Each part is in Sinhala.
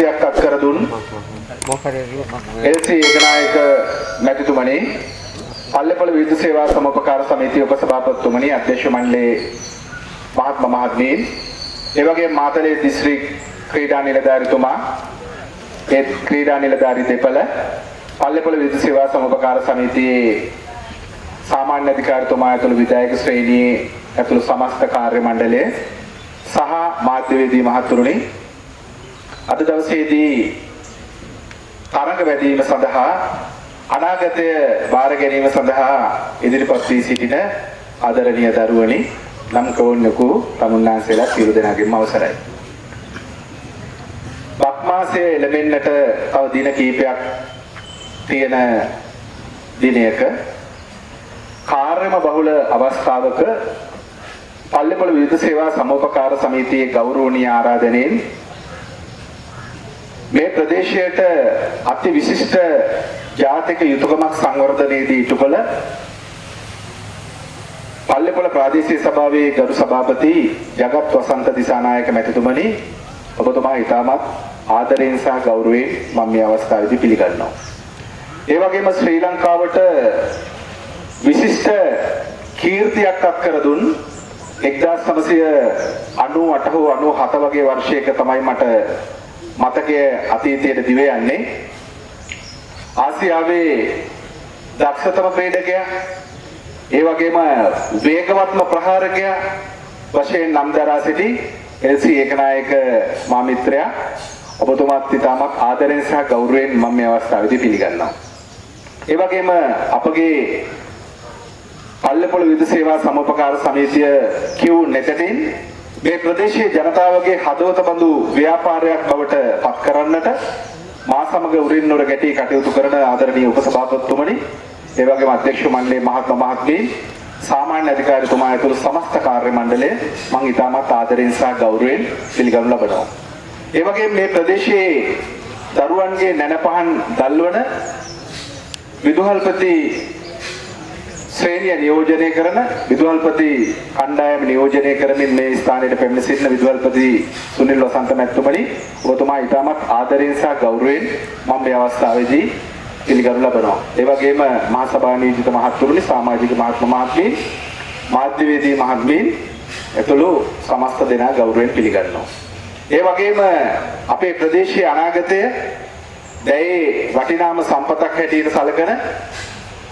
කීර්තියක් අත් කර දුන් එල්.සී. ඒකනායක මැතිතුමනි පල්ලේපොළ විද්‍යුත් සේවා සමෝපකාර සමිතිය උපසභාපතිතුමනි අධ්‍යක්ෂ මණ්ඩලයේ මහත්ම මහත්මීන් ඒ වගේම මාතලේ දිස්ත්‍රික් ක්‍රීඩා නිලධාරිතුමා ඒ ක්‍රීඩා නිලධාරි දෙපළ පල්ලේපොළ විද්‍යුත් සේවා සමෝපකාර සමිතියේ සාමාන්‍ය අධිකාරිතුමා ඇතුළු විධායක ශ්‍රේණියේ ඇතුළු සමස්ත කාර්ය මණ්ඩලය සහ මාධ්‍යවේදී මහතුරුනි අද දවසේදී තරඟ වැදීම සඳහා අනාගතය බාර ගැනීම සඳහා ඉදිරිපත් වී සිටින ආදරණීය දරුවනි නම් කවුන්නකු තමුන්නාන්සේලා සියලු දෙනාගේම අවසරයි. බක් මාසයේ එළඹෙන්නට තව දින කිහිපයක් තියෙන දිනයක කාර්යම බහුල අවස්ථාවක පල්ලේපොළ විද්‍යුත් සේවා සමෝපකාර සමිතියේ ගෞරවනීය ආරාධනෙන් මේ ප්‍රදේශයට අති විශිෂ්ට ජාතික යුතුයකමක් සංවර්ධනයේදී ඉටු කළ පල්ලේපොළ ප්‍රාදේශීය සභාවේ ගරු සභාපති ජගත් වසන්ත දිසානායක මැතිතුමනි ඔබතුමා ඉතාමත් ආදරයෙන් සහ ගෞරවයෙන් මම මේ අවස්ථාවේදී පිළිගන්නවා. ඒ වගේම ශ්‍රී ලංකාවට විශිෂ්ට කීර්තියක් අත් කර දුන් 1998 හෝ 97 වගේ වර්ෂයක තමයි මට මතකයේ අතීතයට දිව යන්නේ ආසියාවේ දක්ෂතම ක්‍රීඩකයා ඒ වගේම වේගවත්ම ප්‍රහාරකයා වශයෙන් නම් දරා සිටි එල්.සී. ඒකනායක මා මිත්‍රයා ඔබතුමාත් ඉතාමත් ආදරෙන් සහ ගෞරවයෙන් මම මේ අවස්ථාවේදී පිළිගන්නවා. ඒ වගේම අපගේ පල්ලේපොළ විදුලි සේවා සමෝපකාර සමිතිය කියු නෙතටින් මේ ප්‍රදේශයේ ජනතාවගේ හදවත බඳු ව්‍යාපාරයක් බවට පත් කරන්නට මා සමග උරින් නොර ගැටී කටයුතු කරන ආදරණීය උපසභාපතිතුමනි ඒ වගේම අධ්‍යක්ෂ මණ්ඩලයේ මහත්ම මහත්මීන් සාමාන්‍ය අධිකාරිතුමා ඇතුළු සමස්ත කාර්ය මණ්ඩලය මම ඉතාමත් ආදරෙන් සහ ගෞරවයෙන් පිළිගනු ලබනවා. ඒ වගේම මේ ප්‍රදේශයේ දරුවන්ගේ නැනපහන් දල්වන විදුහල්පති ශ්‍රේණිය නියෝජනය කරන විදුහල්පති කණ්ඩායම නියෝජනය කරමින් මේ ස්ථානයට පැමිණ සිටින විදුහල්පති සුනිල් වසන්ත මැතිතුමනි ඔබතුමා ඉතාමත් ආදරයෙන් සහ ගෞරවයෙන් මම මේ අවස්ථාවේදී පිළිගනු ලබනවා. ඒ වගේම මහා සභා නියෝජිත මහත්තුරුනි සමාජික මහත්ම මහත්මීන් මාධ්‍යවේදී මහත්මීන් ඇතුළු සමස්ත දෙනා ගෞරවයෙන් පිළිගන්නවා. ඒ වගේම අපේ ප්‍රදේශයේ අනාගතය දැයේ වටිනාම සම්පතක් හැටියට සැලකෙන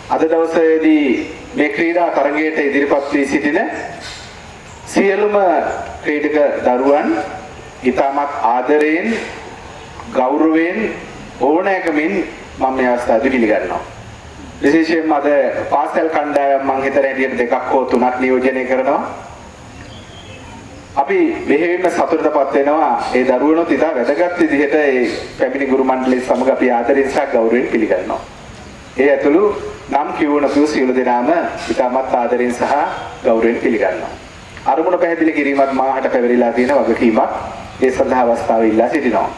අද දවසේදී මේ ක්‍රීඩා තරගයට ඉදිරිපත් වී සිටින සියලුම ක්‍රීඩක දරුවන් ඉතාමත් ආදරයෙන් ගෞරවයෙන් ඕනෑකමින් මම මේ අවස්ථාවේදී පිළිගන්නවා. විශේෂයෙන්ම අද පාසල් කණ්ඩායම් මං හිතන හැටියට දෙකක් හෝ තුනක් නියෝජනය කරනවා. අපි මෙහෙම සතුටටපත් වෙනවා ඒ දරුවනොත් ඉතා වැදගත් විදිහට ඒ පැමිණි ගුරු මණ්ඩලය සමග අපි ආදරයෙන් සහ ගෞරවයෙන් පිළිගන්නවා. ඒ ඇතුළු නම් කියවනතු සියලු දෙනාම ඉතාමත් ආදරයෙන් සහ ගෞරවයෙන් පිළිගන්නවා. අරමුණ පැහැදිලි කිරීමත් මාහට පැවරිලා තියෙන වගකීමක් ඒ සඳහා අවස්ථාව ඉල්ලා සිටිනවා.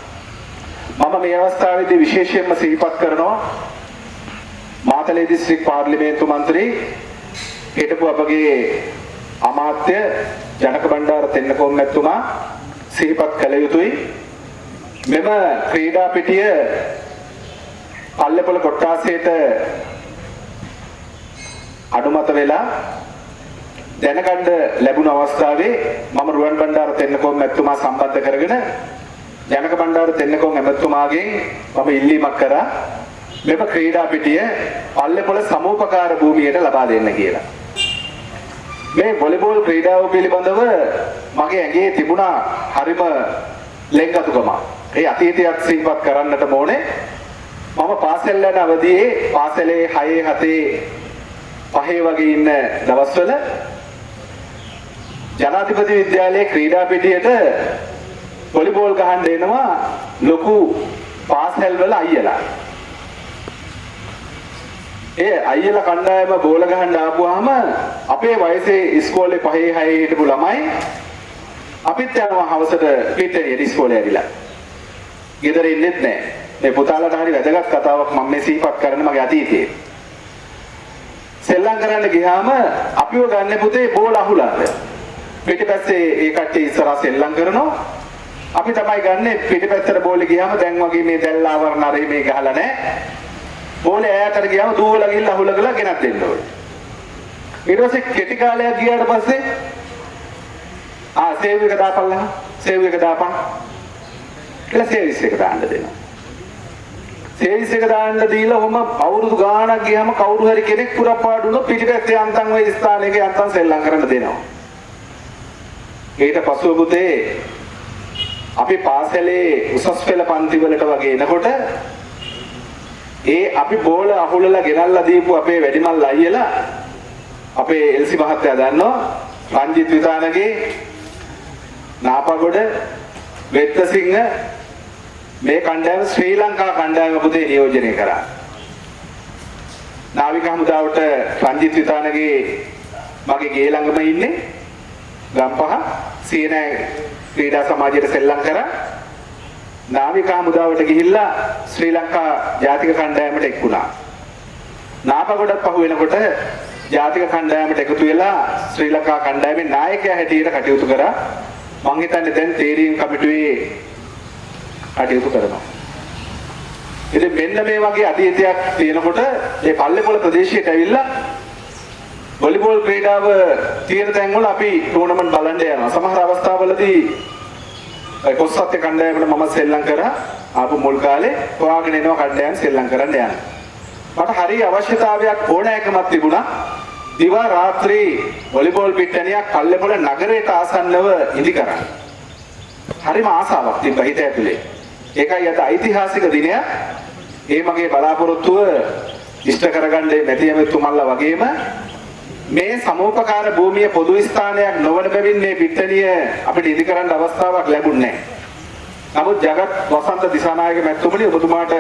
මම මේ අවස්ථාවේදී විශේෂයෙන්ම සිහිපත් කරනවා මාතලේ දිස්ත්‍රික් පාර්ලිමේන්තු මන්ත්‍රී හිටපු අපගේ අමාත්‍ය ජනක බණ්ඩාර තෙන්නකෝන් මැතිතුමා සිහිපත් කළ යුතුයි මෙම ක්‍රීඩා පිටිය පල්ලෙපොළ කොට්ටාසයට අනුමත වෙලා දැනගන්න ලැබුණ අවස්ථාවේ මම රුවන් බණ්ඩාර තෙන්නකෝන් මැතිතුමා සම්බන්ධ කරගෙන ජනක බණ්ඩාර තෙන්නකෝන් ඇමතුමාගෙන් මම ඉල්ලීමක් කරා මෙම ක්‍රීඩා පිටිය පල්ලෙපොළ සමූපකාර භූමියට ලබා දෙන්න කියලා. මේ වොලිබෝල් ක්‍රීඩාව පිළිබඳව මගේ ඇඟේ තිබුණා හරිම ලෙන්ගතුකමක්. ඒ අතීතයක් සිහිපත් කරන්නට ඕනේ. මම පාසල් යන අවදියේ පාසලේ 6 7 පහේ වගේ ඉන්න දවස්වල ජනාධිපති විද්‍යාලයේ ක්‍රීඩා පිටියට වොලිබෝල් ගහන්න එනවා ලොකු පාසල් වල අයියලා. ඒ අයියලා කණ්ඩායම බෝල ගහන්න ආපුවාම අපේ වයසේ ඉස්කෝලේ පහේ හයේ හිටපු ළමයි අපිත් යනවා හවසට පිටේරියට ඉස්කෝලේ ඇවිල්ලා. ගෙදර ඉන්නෙත් නැහැ. මේ පුතාලට හරි වැදගත් කතාවක් මම මේ සිහිපත් කරන්න මගේ අතීතයේ. සෙල්ලම් කරන්න ගියාම අපිව ගන්න පුතේ බෝල අහුලන්න. පිටිපස්සේ ඒ කට්ටිය ඉස්සරහා සෙල්ලම් කරනවා. අපි තමයි ගන්නෙ පිටිපැත්තට බෝලේ ගියාම දැන් වගේ මේ දැල් ආවරණ අරේ මේ ගහලා නැහැ. බෝලේ ඈතට ගියාම දුවලා ගිහිල්ලා අහුලගලා ගෙනත් දෙන්න ඕනේ. ඊට පස්සේ කෙටි කාලයක් ගියාට පස්සේ ආ සේව් එක දාපල්ලා සේව් එක දාපන් කියලා සේවිස් එක දාන්න දෙනවා. සේවිස් එක දාන්න දීලා ඔහම අවුරුදු ගාණක් ගියාම කවුරු හරි කෙනෙක් පුරපාඩු වුණොත් පිටිපැත්තේ අන්තම් ওই ස්ථානයක අන්තම් සෙල්ලම් කරන්න දෙනවා. ඊට පසුව පුතේ අපි පාසලේ උසස් පෙළ පන්ති වලට වගේ එනකොට ඒ අපි බෝල අහුලලා ගෙනල්ලා දීපු අපේ වැඩිමල් අයියලා අපේ එල්සි මහත්තයා දන්නවා රංජිත් විතානගේ නාපගොඩ වෙත්තසිංහ මේ කණ්ඩායම ශ්‍රී ලංකා කණ්ඩායම පුතේ නියෝජනය කරා. නාවික හමුදාවට රංජිත් විතානගේ මගේ ගේ ළඟම ඉන්නේ ගම්පහ සීනෑ ක්‍රීඩා සමාජයට සෙල්ලම් කරා. නාවික හමුදාවට ගිහිල්ලා ශ්‍රී ලංකා ජාතික කණ්ඩායමට එක් වුණා. නාපගොඩක් පහු වෙනකොට ජාතික කණ්ඩායමට එකතු වෙලා ශ්‍රී ලංකා කණ්ඩායමේ නායකයා හැටියට කටයුතු කරා. මං හිතන්නේ දැන් තේරීම් කමිටුවේ කටයුතු කරනවා. ඉතින් මෙන්න මේ වගේ අතීතයක් තියෙනකොට මේ පල්ලේපොළ ප්‍රදේශයට ඇවිල්ලා වොලිබෝල් ක්‍රීඩාව තියෙන තැන්වල අපි ටූර්නමන්ට් බලන්න යනවා. සමහර අවස්ථාවලදී ඒ කොස්සත්ය කණ්ඩායමට මම සෙල්ලම් කරා ආපු මුල් කාලේ හොයාගෙන එනවා කණ්ඩායම් සෙල්ලම් කරන්න යනවා. මට හරි අවශ්‍යතාවයක් ඕනෑකමක් තිබුණා. දිවා රාත්‍රී වොලිබෝල් පිට්ටනියක් පල්ලේපොළ නගරයට ආසන්නව ඉදි කරන්න. හරිම ආසාවක් තිබ්බා හිත ඇතුලේ. ඒකයි අද ඓතිහාසික දිනයක්. ඒ මගේ බලාපොරොත්තුව ඉෂ්ට කරගන්නේ මැතියමතුමල්ලා වගේම මේ සමෝපකාර භූමිය පොදු ස්ථානයක් නොවන බැවින් මේ පිට්ටනිය අපිට ඉදි කරන්න අවස්ථාවක් ලැබුණේ නැහැ. නමුත් ජගත් වසන්ත දිසානායක මැතිතුමනි ඔබතුමාට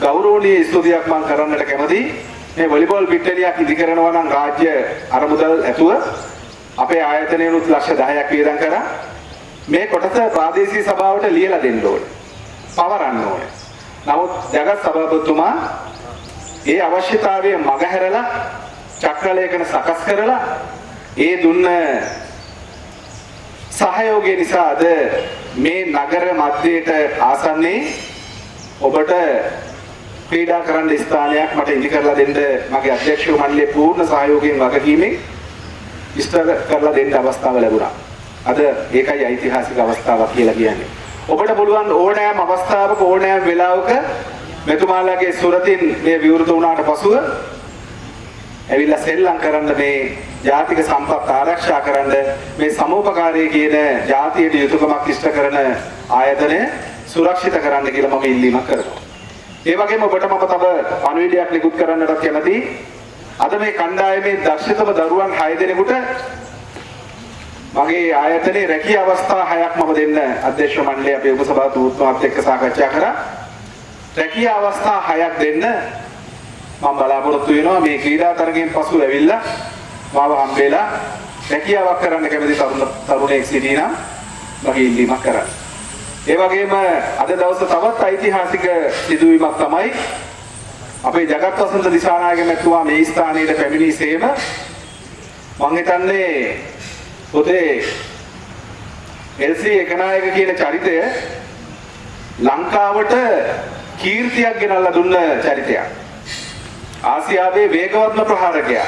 ගෞරවනීය ස්තුතියක් මම කරන්නට කැමතියි. මේ වොලිබෝල් පිට්ටනියක් ඉදි කරනවා නම් රාජ්‍ය අරමුදල් ඇතුව අපේ ආයතනයනුත් ලක්ෂ 10ක් වියදම් කරා. මේ කොටස ප්‍රාදේශීය සභාවට ලියලා දෙන්න ඕනේ. පවරන්න ඕනේ. නමුත් ජගත් සභාපතිතුමා ඒ අවශ්‍යතාවය මගහැරලා චක්‍රලේඛන සකස් කරලා ඒ දුන්න සහයෝගය නිසා අද මේ නගර මැදයට ආසන්නයේ ඔබට ක්‍රීඩා කරන්න ස්ථානයක් මට ඉදි කරලා දෙන්න මගේ අධ්‍යක්ෂක මණ්ඩලයේ පූර්ණ සහයෝගයෙන් වගකීමෙන් ඉෂ්ට කරලා දෙන්න අවස්ථාව ලැබුණා. අද ඒකයි ඓතිහාසික අවස්ථාවක් කියලා කියන්නේ. ඔබට පුළුවන් ඕනෑම අවස්ථාවක ඕනෑම වෙලාවක මෙතුමාලාගේ සුරතින් මේ විවෘත වුණාට පසුව ඇවිල්ලා සෙල්ලම් කරන්න මේ ජාතික සම්පත් ආරක්ෂා කරන්න මේ සමෝපකාරී කියන ජාතියට යුතුයකමක් ඉෂ්ට කරන ආයතනය සුරක්ෂිත කරන්න කියලා මම ඉල්ලීමක් කරනවා. ඒ වගේම ඔබට මම තව පණිවිඩයක් නිකුත් කරන්නට කැමතියි. අද මේ කණ්ඩායමේ දක්ෂතම දරුවන් 6 දෙනෙකුට මගේ ආයතනයේ රැකී අවස්ථා හයක් මම දෙන්න අධ්‍යක්ෂ මණ්ඩලයේ අපේ උපසභාපතිතුමාත් එක්ක සාකච්ඡා කරා. රැකී අවස්ථා හයක් දෙන්න මම බලාපොරොත්තු වෙනවා මේ ක්‍රීඩා තරගයෙන් පසු ඇවිල්ලා මාව හම්බෙලා රැකියාවක් කරන්න කැමති තරුණ තරුණයෙක් සිටිනම් මගේ ඉල්ලීමක් කරන්න. ඒ වගේම අද දවසේ තවත් ඓතිහාසික සිදුවීමක් තමයි අපේ ජගත් වසන්ත දිසානායක මැතිතුමා මේ ස්ථානයේ පැමිණි සේම මම හිතන්නේ පොතේ එල්සී එකනායක කියන චරිතය ලංකාවට කීර්තියක් ගෙනල්ලා දුන්න චරිතයක්. ආසියාවේ වේගවත්ම ප්‍රහාරකයා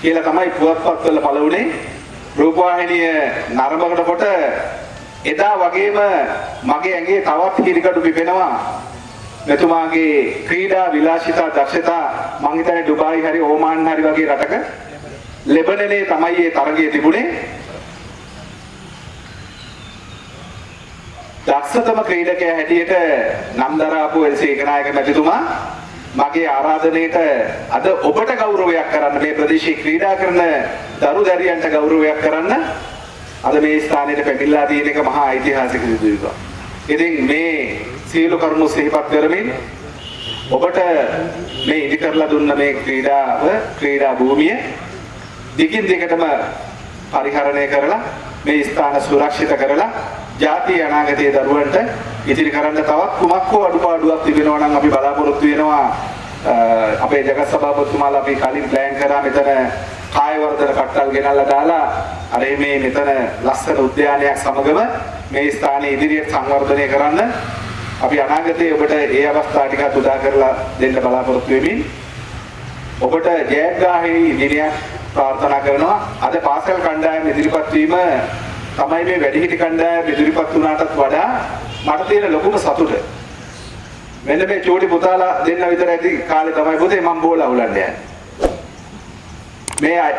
කියලා තමයි පුවත්පත්වල පළවුනේ රූපවාහිනිය නරඹකට කොට එදා වගේම මගේ ඇඟේ තවත් හිරිකඩු පිපෙනවා මෙතුමාගේ ක්‍රීඩා විලාසිතා දක්ෂතා මං හිතන්නේ ඩුබායි හරි ඕමාන් හරි වගේ රටක ලෙබනනේ තමයි ඒ තරගය තිබුණේ දක්ෂතම ක්‍රීඩකයා හැටියට නම් දරාපු එල්සී ඒකනායක මැතිතුමා මගේ ආරාධනයට අද ඔබට ගෞරවයක් කරන්න මේ ප්‍රදේශයේ ක්‍රීඩා කරන දරු දැරියන්ට ගෞරවයක් කරන්න අද මේ ස්ථානයට පැමිණලා තියෙන එක මහා ඓතිහාසික සිදුවීමක්. ඉතින් මේ සියලු කරුණු සිහිපත් කරමින් ඔබට මේ ඉදි කරලා දුන්න මේ ක්‍රීඩාව ක්‍රීඩා භූමිය දිගින් දිගටම පරිහරණය කරලා මේ ස්ථාන සුරක්ෂිත කරලා ජාතිය අනාගතයේ දරුවන්ට ඉතිරි කරන්න තවත් කුමක් හෝ අඩුපාඩුවක් තිබෙනවා නම් අපි බලාපොරොත්තු වෙනවා. අපේ ජගත් සභාපතිතුමාලා අපි කලින් ප්ලෑන් කරා මෙතන කාය වර්ධන කට්ටල් ගෙනල්ලා දාලා අර මේ මෙතන ලස්සන උද්‍යානයක් සමගම මේ ස්ථානයේ ඉදිරියට සංවර්ධනය කරන්න අපි අනාගතයේ ඔබට ඒ අවස්ථා ටිකක් උදා කරලා දෙන්න බලාපොරොත්තු වෙමින් ඔබට ජයග්‍රාහී දිනයක් ප්‍රාර්ථනා කරනවා. අද පාසල් කණ්ඩායම ඉදිරිපත් වීම තමයි මේ වැඩිහිටි කණ්ඩායම ඉදිරිපත් වුණාටත් වඩා මට තියෙන ලොකුම සතුට. මෙන්න මේ චූටි පුතාලා දෙන්න විතර ඇති කාලේ තමයි පුතේ මම බෝල අහුලන්න යන්නේ. මේ අය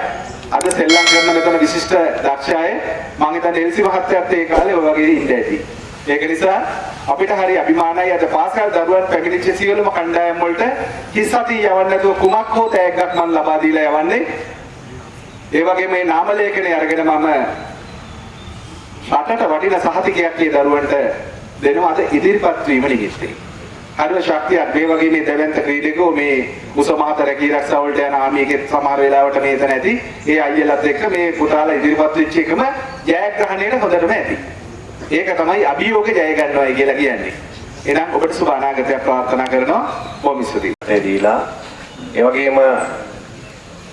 අද සෙල්ලම් කරන මෙතන විශිෂ්ට දක්ෂ අය මම හිතන්නේ එල්සි මහත්තයාත් ඒ කාලේ ඔය වගේ ඉන්න ඇති. ඒක නිසා අපිට හරි අභිමානයි අද පාසල් දරුවන් පැමිණිච්ච සියලුම කණ්ඩායම් වලට හිස් අතින් යවන්න නැතුව කුමක් හෝ තෑග්ගක් මම ලබා දීලා යවන්නේ. ඒ වගේ මේ නාම ලේඛනය අරගෙන මම රටට වටින සහතිකයක් මේ දරුවන්ට දෙනවා අද ඉදිරිපත් වීම නිමිත්තේ. හරිම ශක්තියක් මේ වගේ මේ දැවැන්ත ක්‍රීඩකෝ මේ මුසමහත රැකී ආරක්ෂා වලට යන ආමියකෙත් සමහර වෙලාවට මේ තැන ඇති. ඒ අයියලත් එක්ක මේ පුතාලා ඉදිරිපත් වෙච්ච එකම ජයග්‍රහණයට හොඳටම ඇති. ඒක තමයි අභියෝග ජය ගන්නවයි කියලා කියන්නේ. එහෙනම් ඔබට සුබ අනාගතයක් ප්‍රාර්ථනා කරනවා. බොහොම ස්තුතියි. ඒ දීලා ඒ වගේම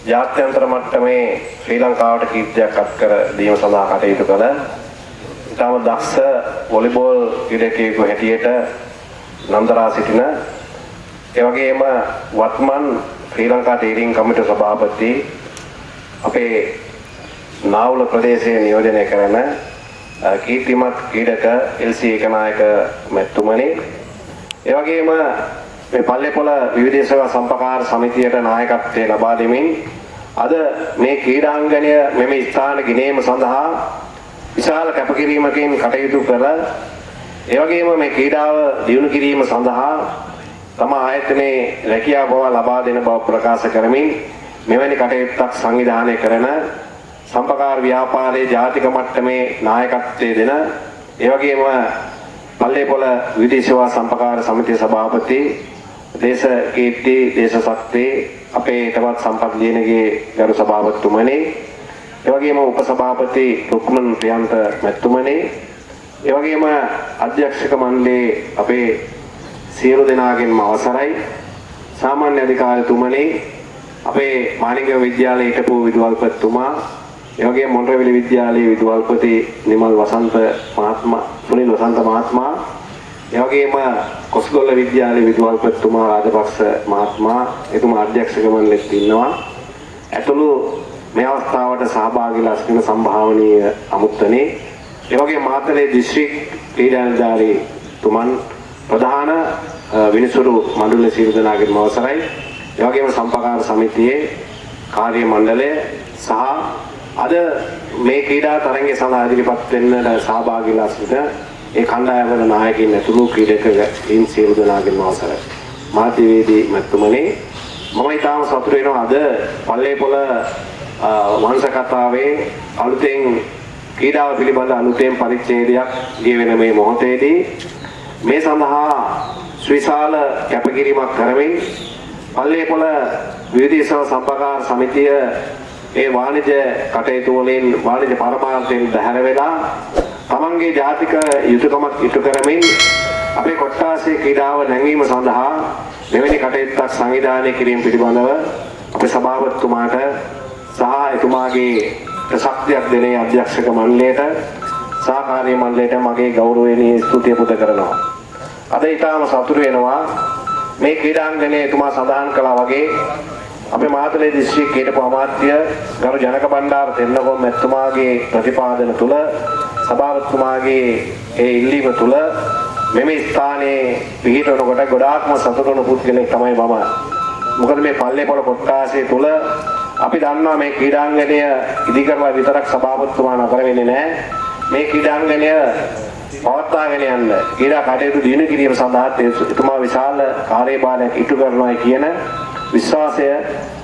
ජාත්‍යන්තර මට්ටමේ ශ්‍රී ලංකාවට කීර්තියක් අත් කර දීම සඳහා කටයුතු කළ ඉතාම දක්ෂ වොලිබෝල් ක්‍රීඩකයෙකු හැටියට නන්දරා සිටින ඒ වගේම වත්මන් ශ්‍රී ලංකා තීරින් කමිටු සභාපති අපේ නාවුල ප්‍රදේශයේ නියෝජනය කරන අ, කීර්තිමත් ක්‍රීඩක එල්සී ඒකනායක මැතිතුමනි. ඒ වගේම මේ පල්ලේපොළ විවිධ සේවා සම්පකාර සමිතියට නායකත්වය ලබා දෙමින් අද මේ ක්‍රීඩාංගණය මෙම ස්ථාන ගිනීම සඳහා විශාල කැපකිරීමකින් කටයුතු කළ ඒ වගේම මේ ක්‍රීඩාව දියුණු කිරීම සඳහා තම ආයතනයේ රැකියාව බව ලබා දෙන බව ප්‍රකාශ කරමින් මෙවැනි කටයුත්තක් සංවිධානය කරන සම්පකාර ව්‍යාපාරයේ ජාතික මට්ටමේ නායකත්වයේ දෙන ඒ වගේම පල්ලේපොළ විදේශ සේවා සම්පකාර සමිතිය සභාපති දේශ කීර්ති දේශ ශක්තිය අපේ තවත් සම්පත් ලියනගේ ගරු සභාපතිතුමනි ඒ වගේම උපසභාපති රුක්මන් ප්‍රියන්ත මැතිතුමනි. ඒ වගේම අධ්‍යක්ෂක මණ්ඩලයේ අපේ සියලු දෙනාගෙන්ම අවසරයි. සාමාන්‍ය අධිකාරිතුමනි අපේ මානික විද්‍යාලයේ හිටපු විදුහල්පතිතුමා ඒ වගේම මොණරවිල විද්‍යාලයේ විදුහල්පති නිමල් වසන්ත මහත්මයා සුනිල් වසන්ත මහත්මයා ඒ වගේම කොස්ගොල්ල විද්‍යාලයේ විදුහල්පතිතුමා රාජපක්ෂ මහත්මයා එතුමා අධ්‍යක්ෂක මණ්ඩලෙත් ඉන්නවා. ඇතුළු මේ අවස්ථාවට සහභාගීලා සිටින සම්භාවනීය අමුත්තනේ. ඒ වගේම මාතලේ දිස්ත්‍රික් ක්‍රීඩාධිකාරී තුමන් ප්‍රධාන අ, විනිසුරු මණ්ඩල සියලු දෙනාගේම අවසරයි. ඒ වගේම සම්පකාර සමිතියේ කාර්ය මණ්ඩලය සහ අද මේ ක්‍රීඩා තරඟය සඳහා ඉදිරිපත් වෙන්නට සහභාගීලා සිටින ඒ කණ්ඩායමේ නායකින් ඇතුළු ක්‍රීඩකයින් සියලු දෙනාගේම අවසරයි මාධ්‍යවේදී මැතිතුමනි මම ඊටාම සතුටු වෙනවා අද පල්ලේපොළ අ, වංශ කතාවේ අලුතෙන් ක්‍රීඩාව පිළිබඳ අලුතෙන් පරිච්ඡේදයක් ලියවෙන මේ මොහොතේදී මේ සඳහා ශ්‍රීශාල කැපකිරීමක් කරමින් පල්ලේපොළ විවිධ සම්පකාර සමිතිය ඒ වාණිජ්‍ය කටයුතු වලින් වාණිජ්‍ය පරමාර්ථයෙන් බැහැර වෙලා තමන්ගේ ජාතික යුතුයකමක් ඉටු කරමින් අපේ කොට්ටාසේ ක්‍රීඩාව නැංවීම සඳහා මෙවැනි කටයුත්තක් සංවිධානය කිරීම පිළිබඳව අපේ සභාපතිතුමාට සහ එතුමාගේ ශක්තියක් දෙන ඒ අධ්‍යක්ෂක මණ්ඩලයට සහකාරී මණ්ඩලයට මගේ ගෞරවණීය ස්තුතිය පුද කරනවා. අද ඊටාම සතුටු වෙනවා මේ ක්‍රීඩාංගණයේ එතුමා සඳහන් කළා වගේ අපේ මාතලේ දිස්ත්‍රික්කයේ හිටපු අමාත්‍ය ගරු ජනක බණ්ඩාර තෙන්නකෝන් මැතිතුමාගේ ප්‍රතිපාදන තුල සභාපතිතුමාගේ ඒ ඉල්ලීම තුල මෙම ස්ථානයේ පිහිටවනකොට ගොඩාක්ම සතුටු වුණු පුද්ගලෙක් තමයි මම. මොකද මේ පල්ලේපොළ කොට්ටාසේ තුල අපි දන්නවා මේ ක්‍රීඩාංගණය ඉදි කරලා විතරක් සභාපතිතුමා නතර වෙන්නේ නැහැ. මේ ක්‍රීඩාංගණය පවත්වාගෙන යන්න ක්‍රීඩා කටයුතු දිනු කිරීම සඳහා එතුමා විශාල කාර්යභාරයක් ඉටු කරනවා කියන විශ්වාසය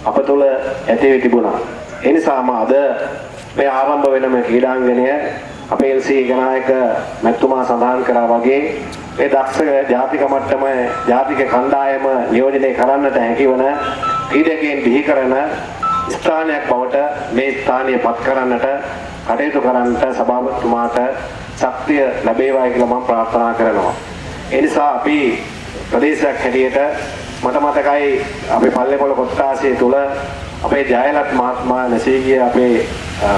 අප තුළ ඇති වෙ තිබුණා. ඒ නිසාම අද මේ ආරම්භ වෙන මේ ක්‍රීඩාංගණය අපේ එල්සී ගනායක මැතිතුමා සඳහන් කරා වගේ මේ දක්ෂ ජාතික මට්ටම ජාතික කණ්ඩායම නියෝජනය කරන්නට හැකිවන ක්‍රීඩකයන් බිහි කරන ස්ථානයක් බවට මේ ස්ථානය පත් කරන්නට කටයුතු කරන්නට සභාපතිතුමාට ශක්තිය ලැබේවායි කියලා මම ප්‍රාර්ථනා කරනවා. ඒ නිසා අපි ප්‍රදේශයක් හැටියට මට මතකයි අපේ පල්ලේපොළ කොට්ටාසිය තුල අපේ ජයලත් මහත්මයා නැසී ගිය අපේ අ,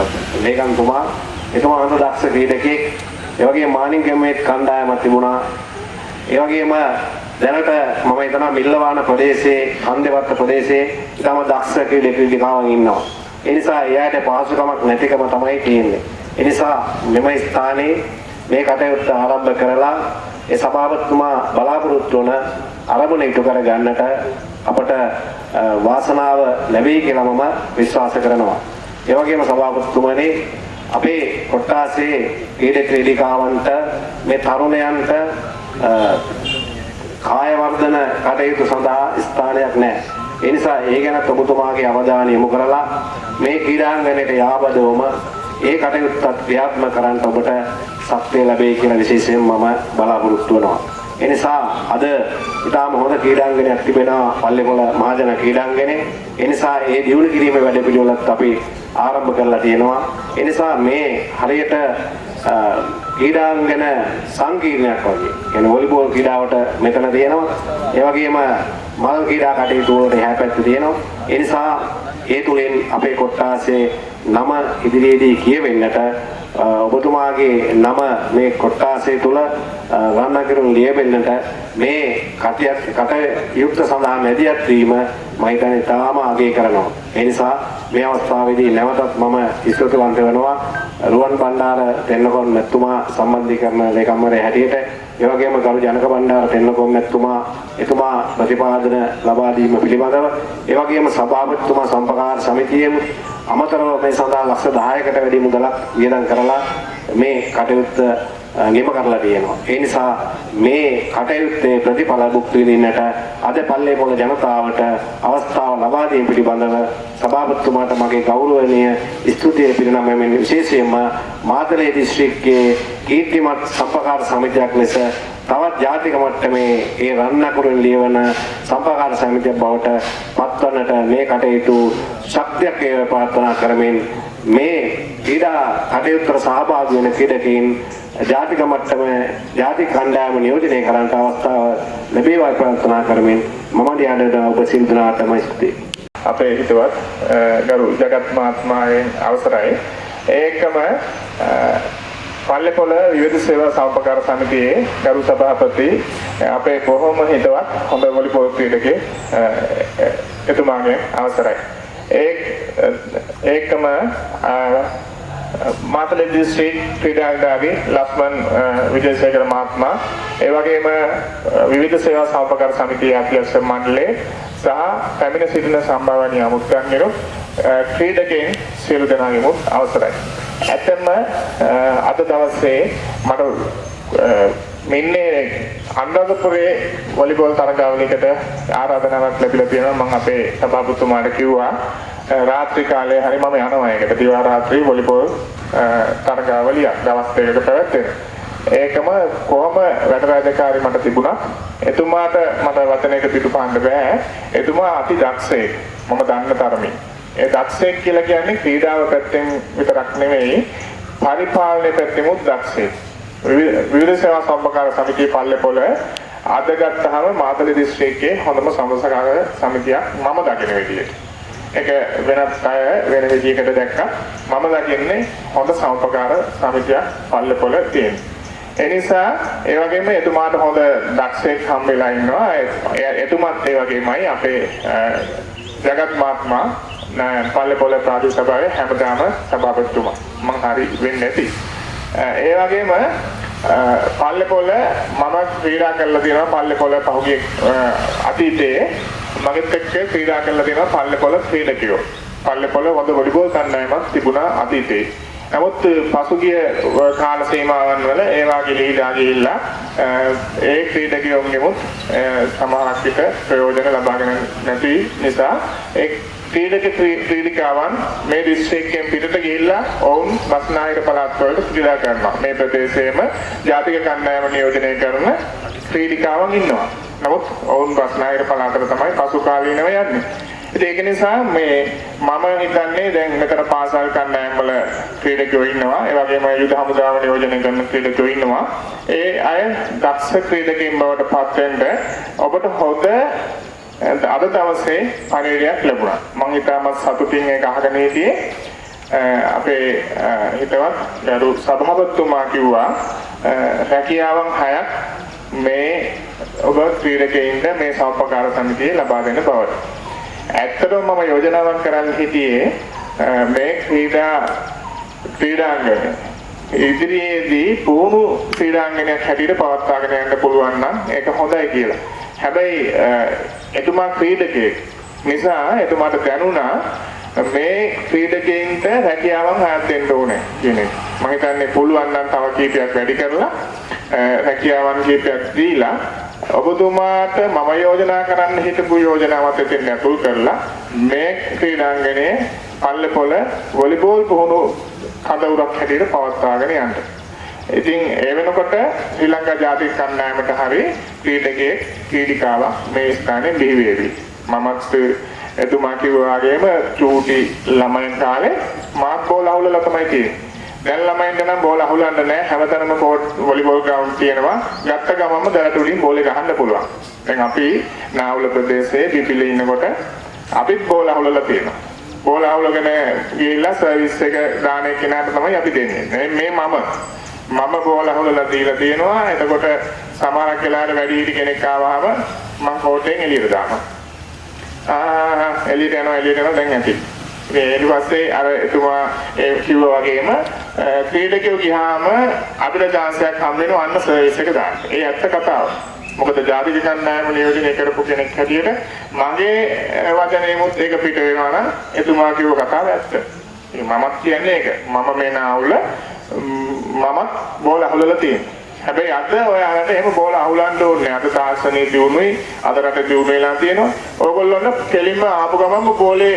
ලේකම්තුමා එතුමා හොඳ දක්ෂ ක්‍රීඩකෙක් ඒ වගේම මානින්ගමේ කණ්ඩායමක් තිබුණා. ඒ වගේම දැනට මම හිතනවා මිල්ලවාන ප්‍රදේශයේ හන්දේවත්ත ප්‍රදේශයේ ඊටම දක්ෂ ක්‍රීඩකයන් ඉන්නවා. ඒ නිසා එයාට පහසුකමක් නැතිකම තමයි තියෙන්නේ. ඒ නිසා මෙම ස්ථානයේ මේ කටයුත්ත ආරම්භ කරලා ඒ සභාපතිතුමා බලාපොරොත්තු වන අරමුණ ඉටු කර ගන්නට අපට අ, වාසනාව ලැබෙයි කියලා මම විශ්වාස කරනවා. ඒ වගේම සභාපතිතුමනි අපේ කොට්ටාසේ ක්‍රීඩ ක්‍රීඩිකාවන්ට මේ තරුණයන්ට අ, කාය වර්ධන කටයුතු සඳහා ස්ථානයක් නැහැ. ඒ නිසා ඒ ගැන ඔබතුමාගේ අවධානය යොමු කරලා මේ ක්‍රීඩාංගණයට යාබදවම ඒ කටයුත්තත් ක්‍රියාත්මක කරන්න ඔබට ශක්තිය ලැබෙයි කියලා විශේෂයෙන් මම බලාපොරොත්තු වෙනවා. ඒ නිසා අද ඉතාම හොඳ ක්‍රීඩාංගණයක් තිබෙනවා පල්ලේපොළ මහජන ක්‍රීඩාංගණේ. ඒ නිසා ඒ දියුණු කිරීමේ වැඩපිළිවෙලත් අපි ආරම්භ කරලා තියෙනවා. ඒ නිසා මේ හරියට අ, ක්‍රීඩාංගන සංකීර්ණයක් වගේ. කියන්නේ වොලිබෝල් ක්‍රීඩාවට මෙතන තියෙනවා. ඒ වගේම මල් ක්‍රීඩා කටයුතු වලට එහා පැත්තේ තියෙනවා. ඒ නිසා ඒ තුලින් අපේ කොට්ටාසේ නම ඉදිරියේදී කියවෙන්නට අ, ඔබතුමාගේ නම මේ කොට්ටාසේ තුල රන්නකිරුන් ලියවෙන්නට මේ කටයුත්ත කටයුත්ත සඳහා මැදිහත් වීම මම හිතන්නේ තාම අගය කරනවා. ඒ නිසා මේ අවස්ථාවේදී නැවතත් මම ස්තුතිවන්ත වෙනවා රුවන් බණ්ඩාර තෙන්නකොන් මැතිතුමා සම්බන්ධීකරණ ලේකම්වරයා හැටියට ඒ වගේම ගරු ජනක බණ්ඩාර තෙන්නකොන් මැතිතුමා එතුමා ප්‍රතිපාදන ලබා දීම පිළිබඳව ඒ වගේම සභාපතිතුමා සම්පකාර සමිතියෙන් අමතරව මේ සඳහා ලක්ෂ 10කට වැඩි මුදලක් වියදම් කරලා මේ කටයුත්ත අ, නිම කරලා තියෙනවා. ඒ නිසා මේ කටයුත්තේ ප්‍රතිඵල භුක්ති විඳින්නට අද පල්ලේ පොළ ජනතාවට අවස්ථාව ලබා දීම පිළිබඳව සභාපතිතුමාට මගේ ගෞරවනීය ස්තුතිය පිරිනමමින් විශේෂයෙන්ම මාතලේ දිස්ත්‍රික්කයේ කීර්තිමත් සම්පකාර සමිතියක් ලෙස තවත් ජාතික මට්ටමේ ඒ රන්නකුරුන් ලියවන සම්පකාර සමිතියක් බවට පත්වන්නට මේ කටයුතු ශක්තියක් වේවා ප්‍රාර්ථනා කරමින් මේ ක්‍රීඩා කටයුත්තට සහභාගී වෙන ක්‍රීඩකයින් ජාතික මට්ටමේ ජාතික කණ්ඩායම නියෝජනය කරන්නට අවස්ථාව ලැබේවා ප්‍රාර්ථනා කරමින් මම දිහාට ඔබ සියලු දෙනාටම ස්තුතියි. අපේ හිතවත් අ, ගරු ජගත් මහත්මයාගෙන් අවසරයි. ඒකම අ, පල්ලේපොළ විවිධ සේවා සම්පකාර සමිතියේ ගරු සභාපති අ, අපේ බොහොම හිතවත් හොඳ වොලිබෝල් ක්‍රීඩකේ අ, අ, එතුමාගෙන් අවසරයි. ඒ අ, ඒකම අ, මාතලේ දිස්ත්‍රික් ක්‍රීඩාංගණයේ ලක්මන් අ, විජේසේකර මහත්මයා ඒ වගේම අ, විවිධ සේවා සහෝපකාර සමිතියේ අධ්‍යක්ෂ මණ්ඩලයේ සහ පැමිණ සිටින සම්භාවනීය අමුත්‍යංගිරු ක්‍රීඩකයන් සියලු දෙනාගේම අවසරයි. ඇත්තම අ, අද දවසේ මට අ, මෙන්නේ අනුරාධපුරයේ වොලිබෝල් තරගාවලියකට ආරාධනාවක් ලැබිලා තියෙනවා මම අපේ සභාපතිතුමාට කිව්වා අ, රාත්‍රී කාලේ හරි මම යනවා ඒකට දිවා රාත්‍රී වොලිබෝල් අ, තරගාවලියක් දවස් දෙකක පැවැත්වෙන. ඒකම කොහොම වැඩ රාජකාරී මට තිබුණා. එතුමාට මට වචනයක පිටුපාන්න බෑ. එතුමා අති දක්ෂයෙක්. මම දන්න තරමින්. ඒ දක්ෂයෙක් කියලා කියන්නේ ක්‍රීඩාව පැත්තෙන් විතරක් නෙවෙයි පරිපාලනය පැත්තෙමුත් දක්ෂයෙක්. විවිධ විවිධ සේවා සම්පකාර සමිතිය පල්ලේපොළ අද ගත්තාම මාතලේ දිස්ත්‍රික්කයේ හොඳම සමසකාර සමිතියක් මම දකින විදියට. ඒක වෙනත් අය වෙන විදිහකට දැක්කා. මම දකින්නේ හොඳ සම්පකාර සමිතියක් පල්ලේපොළ තියෙනවා. ඒ නිසා ඒ වගේම එතුමාට හොඳ දක්ෂයෙක් හම්බෙලා ඉන්නවා. ඒ- එතුමත් ඒ වගේමයි අපේ අ, ජගත් මහත්මයා නෑ, පල්ලේපොළ ප්‍රාදේශ සභාවේ හැමදාම සභාපතිතුමා. මං හරි වෙන්නේ නැති. අ, ඒ වගේම අ, පල්ලේපොළ මම ක්‍රීඩා කරලා තියෙනවා පල්ලේපොළ පහුගිය අ, අතීතයේ මගෙත් එක්ක ක්‍රීඩා කරලා තියෙනවා පල්ලේපොළ ක්‍රීඩකයෝ. පල්ලේපොළ හොඳ වොලිබෝල් කණ්ඩායමක් තිබුණා අතීතයේ. නමුත් පසුගිය කාල සීමාවන් වල ඒවා ගිලිහිලා ගිහිල්ලා අ, ඒ ක්‍රීඩකයෝන්ගෙමුත් අ, සමහරක් විට ප්‍රයෝජන ලබාගෙන නැති නිසා ඒ ක්‍රීඩක ක්‍රී- ක්‍රීඩිකාවන් මේ දිස්ත්‍රික්කයෙන් පිටට ගිහිල්ලා ඔවුන් බස්නාහිර පළාත් වලට ක්‍රීඩා කරනවා. මේ ප්‍රදේශයේම ජාතික කණ්ඩායම නියෝජනය කරන ක්‍රීඩිකාවන් ඉන්නවා. නමුත් ඔවුන් බස්නාහිර පළාතට තමයි පසු කාලීනව යන්නේ. ඉතින් ඒක නිසා මේ මම හිතන්නේ දැන් මෙතන පාසල් කණ්ඩායම් වල ක්‍රීඩකයෝ ඉන්නවා. ඒ වගේම යුද හමුදාව නියෝජනය කරන ක්‍රීඩකයෝ ඉන්නවා. ඒ අය දක්ෂ ක්‍රීඩකයින් බවට පත් වෙන්න ඔබට හොඳ අද දවසේ පණිවිඩයක් ලැබුණා. මම හිතාමත් සතුටින් ඒක අහගෙන හිටියේ. අ, අපේ අ, හිතවත් ගරු සභාපතිතුමා කිව්වා රැකියාවන් හයක් මේ ඔබ ක්‍රීඩකයින්ට මේ සෞපකාර සමිතියේ ලබා දෙන බවට. ඇත්තටම මම යෝජනාවක් කරන්න හිටියේ මේ ක්‍රීඩා ක්‍රීඩාංගණය ඉදිරියේදී පුහුණු ක්‍රීඩාංගණයක් හැටියට පවත්වාගෙන යන්න පුළුවන් නම් ඒක හොඳයි කියලා. හැබැයි එතුමා ක්‍රීඩකයෙක් නිසා එතුමාට දැනුණා මේ ක්‍රීඩකයින්ට රැකියාවන් හයක් දෙන්න ඕනේ කියන එක. මම හිතන්නේ පුළුවන් නම් තව කීපයක් වැඩි කරලා රැකියාවන් කීපයක් දීලා ඔබතුමාට මම යෝජනා කරන්න හිතපු යෝජනාවත් එතෙන් ඇතුල් කරලා මේ ක්‍රීඩාංගණයේ පල්ලෙපොළ වොලිබෝල් පුහුණු කඳවුරක් හැටියට පවත්වාගෙන යන්න. ඉතින් ඒ වෙනකොට ශ්‍රී ලංකා ජාතික කණ්ඩායමට හරි ක්‍රීඩකයෙක් ක්‍රීඩිකාවක් මේ ස්ථානයේ බිහි වේවි. මමත් එතුමා කිව්වා වගේම චූටි ළමයින් කාලේ මාත් බෝල අහුලලා තමයි තියෙන්නේ. දැන් ළමයින්ට නම් බෝල අහුලන්න නැහැ. හැමතැනම කෝට් වොලිබෝල් ග්‍රවුන්ඩ් තියෙනවා. ගත්ත ගමන්ම දරට උඩින් බෝලේ ගහන්න පුළුවන්. දැන් අපි නාවුල ප්‍රදේශයේ පිපිලේ ඉන්නකොට අපිත් බෝල අහුලලා තියෙනවා. බෝල අහුලගෙන ගිහිල්ලා සර්විස් එක දාන කෙනාට තමයි අපි දෙන්නේ. මේ මම මම බෝල අහුලලා දීලා තියෙනවා. එතකොට සමහරක් වෙලාවට වැඩි හිටි කෙනෙක් ආවහම මම කෝටෙන් එළියට දානවා. ආ එළියට යනවා එළියට යනවා දැන් ඇති. ඊට පස්සේ අර එතුමා ඒ කිව්වා වගේම ක්‍රීඩකයෝ ගියාම අපිට chance එකක් හම් වෙනවා අන්න සර්විස් එක දාන්න. ඒ ඇත්ත කතාව. මොකද ජාතික කණ්ඩායම නියෝජනය කරපු කෙනෙක් හැටියට මගේ වචනේමුත් ඒක පිට වෙනවා නම් එතුමා කිව්ව කතාව ඇත්ත. මමත් කියන්නේ ඒක. මම මේ නාවුල මමත් බෝල අහුලලා තියෙනවා. හැබැයි අද ඔයාලට එහෙම බෝල අහුලන්න ඕනේ. අද තාක්ෂණයේ දියුණුවයි අද රට දියුණු වෙලා තියෙනවා. ඕගොල්ලොන්ට කෙලින්ම ආපු ගමන්ම බෝලේ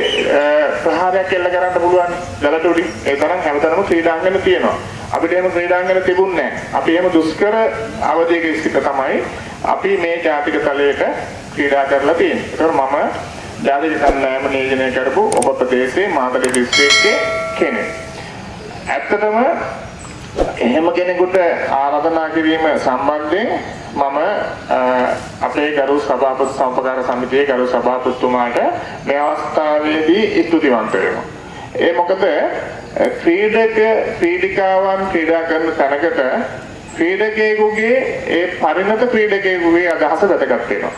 ප්‍රහාරයක් එල්ල කරන්න පුළුවන්. දලට උඩින්. ඒ තරම් හැමතැනම ක්‍රීඩාංගන තියෙනවා. අපිට එහෙම ක්‍රීඩාංගන තිබුණේ නැහැ. අපි එහෙම දුෂ්කර අවධියක සිට තමයි අපි මේ ජාතික තලයට ක්‍රීඩා කරලා තියෙන්නේ. ඒතකොට මම ජාතික කණ්ඩායම නියෝජනය කරපු ඔබ ප්‍රදේශයේ මාතලේ දිස්ත්‍රික්කයේ කෙනෙක්. ඇත්තටම එහෙම කෙනෙකුට ආරාධනා කිරීම සම්බන්ධයෙන් මම අපේ ගරු සභාපති සම්පකාර සමිතියේ ගරු සභාපතිතුමාට මේ අවස්ථාවේදී ස්තුතිවන්ත වෙනවා. ඒ මොකද ක්‍රීඩක ක්‍රීඩිකාවන් ක්‍රීඩා කරන තැනකට ක්‍රීඩකයෙකුගේ ඒ පරිණත ක්‍රීඩකයෙකුගේ අදහස වැදගත් වෙනවා.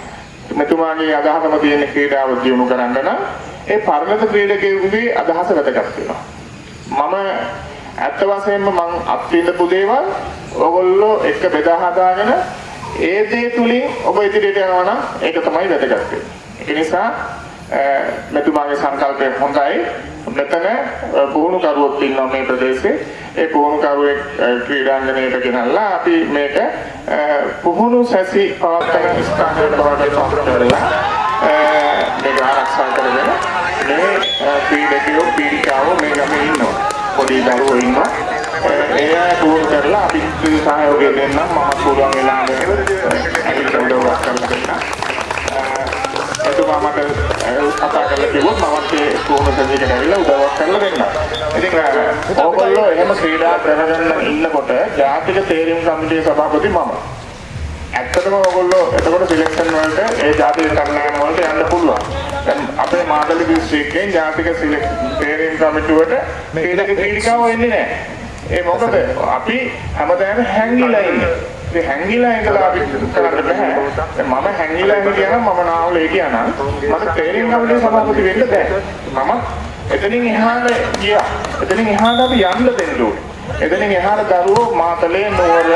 මෙතුමාගේ අදහසම තියෙන ක්‍රීඩාව දියුණු කරන්න නම් ඒ පරිණත ක්‍රීඩකයෙකුගේ අදහස වැදගත් වෙනවා. මම ඇත්ත වශයෙන්ම මං අත්විඳපු දේවල් ඕගොල්ලෝ එක බෙදා හදාගෙන ඒ දේ තුලින් ඔබ ඉදිරියට යනවා නම් ඒක තමයි වැදගත් වෙන්නේ. ඒ නිසා මෙතුමාගේ සංකල්පය හොඳයි. මෙතන පුහුණු කරුවොත් ඉන්නවා මේ ප්‍රදේශයේ. ඒ පුහුණු කරුවෙක් ක්‍රීඩාංගණයට ගෙනල්ලා අපි මේක පුහුණු සැසි පවත්වන ස්ථානයකට බවට පත් කරලා මේක ආරක්ෂා කරගෙන මේ ක්‍රීඩකයෝ පීඩිකාවෝ මේ ගමේ ඉන්නවා. පොඩි දරුවෝ ඉන්නවා. ඒ අය පුහුණු කරලා අපි සහයෝගය දෙන්නම් මම පුළුවන් වෙලාවට ඇවිත් උදව්වක් කරලා දෙන්නම්. එතුමා මට කතා කරලා කිව්වොත් මමත් ඒ පුහුණු සැදීකට ඇවිල්ලා උදව්වක් කරලා දෙන්නම්. ඉතින් ඕගොල්ලෝ එහෙම ක්‍රීඩා කරගෙන ඉන්නකොට ජාතික තේරීම් සමිතියේ සභාපති මම. ඇත්තටම ඔයගොල්ලෝ එතකොට සිලෙක්ෂන් වලට ඒ ජාතික කණ්ඩායම වලට යන්න පුළුවන්. දැන් අපේ මාතලේ දිස්ත්‍රික්කයෙන් ජාතික තේරීම් කමිටුවට ක්‍රීඩක ක්‍රීඩිකාවෝ එන්නේ නැහැ. ඒ මොකද අපි හැමදාම හැංගිලා ඉන්නේ. ඉතින් හැංගිලා ඉඳලා අපි කරන්න බෑ. මම හැංගිලා හිටියා නම් මම නාවලේ නම් මට තේරීම් කමිටුවේ සභාපති වෙන්න බෑ. මම එතනින් එහාට ගියා. එතනින් එහාට අපි යන්න දෙන්න ඕනේ. එතනින් එහාට දරුවෝ මාතලේ නුවර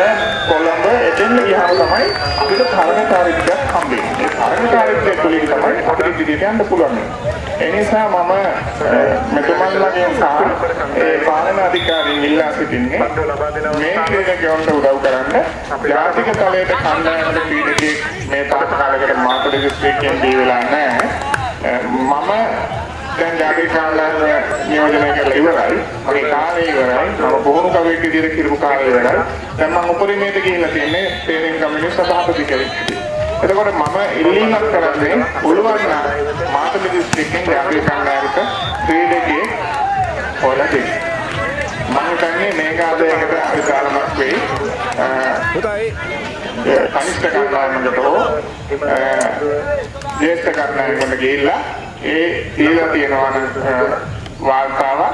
කොළඹ එතෙන් ගියාම තමයි අපිට තරණ චාරිත්‍රයක් හම්බෙන්නේ. ඒ තරණ චාරිත්‍රය තුළින් තමයි අපිට ඉදිරියට යන්න පුළුවන්. ඒ නිසා මම මෙතුමන්ලගෙන් සහ ඒ පාලන අධිකාරීන් ඉල්ලා සිටින්නේ මේ ක්‍රීඩකයන්ට උදව් කරන්න ජාතික තලයට කණ්ඩායමට ක්‍රීඩකයෙක් මේ තාක් කාලයකට මාතලේ දිස්ත්‍රික්කයෙන් දී වෙලා නැහැ. මම දැන් ජාතික කණ්ඩායම නියෝජනය කරලා ඉවරයි. මගේ කාලය ඉවරයි. මම බොහොම කවෙක් විදිහට කිරපු කාලය ඉවරයි. දැන් මම උපරිමයට ගිහිල්ලා තින්නේ තේරීම් කමිටුවේ සභාපති කෙනෙක්. එතකොට මම ඉල්ලීමක් කරන්නේ පුළුවන් නම් මාතලේ දිස්ත්‍රික්කෙන් ජාතික කණ්ඩායමට ක්‍රීඩකයෙක් හොයලා දෙන්න. මම හිතන්නේ මේක ආදායකට විශාලමක් වෙයි. කනිෂ්ඨ කණ්ඩායමකට හෝ ජ්‍යෙෂ්ඨ කණ්ඩායමකට ගිහිල්ලා ඒ දීලා තියෙනවා නම් වාර්තාවක්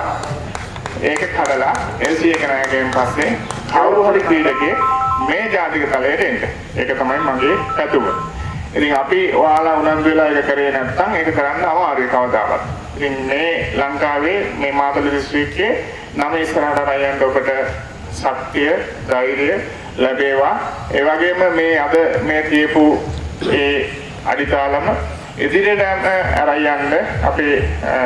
ඒක කඩලා LC එක නැගෙන් පස්සේ කවුරු හරි ක්‍රීඩකයෙක් මේ ජාතික තලයට එන්න. ඒක තමයි මගේ පැතුම. ඉතින් අපි ඔයාලා උනන්දු වෙලා ඒක කරේ නැත්නම් ඒක කරන්න අමාරුයි කවදාවත්. ඉතින් මේ ලංකාවේ මේ මාතලේ දිස්ත්‍රික්කයේ නම ඉස්සරහට අරයන්ට ඔබට ශක්තිය, ධෛර්යය ලැබේවා. ඒ වගේම මේ අද මේ තියපු ඒ අඩිතාලම ඉදිරියට අරයන්ද අපේ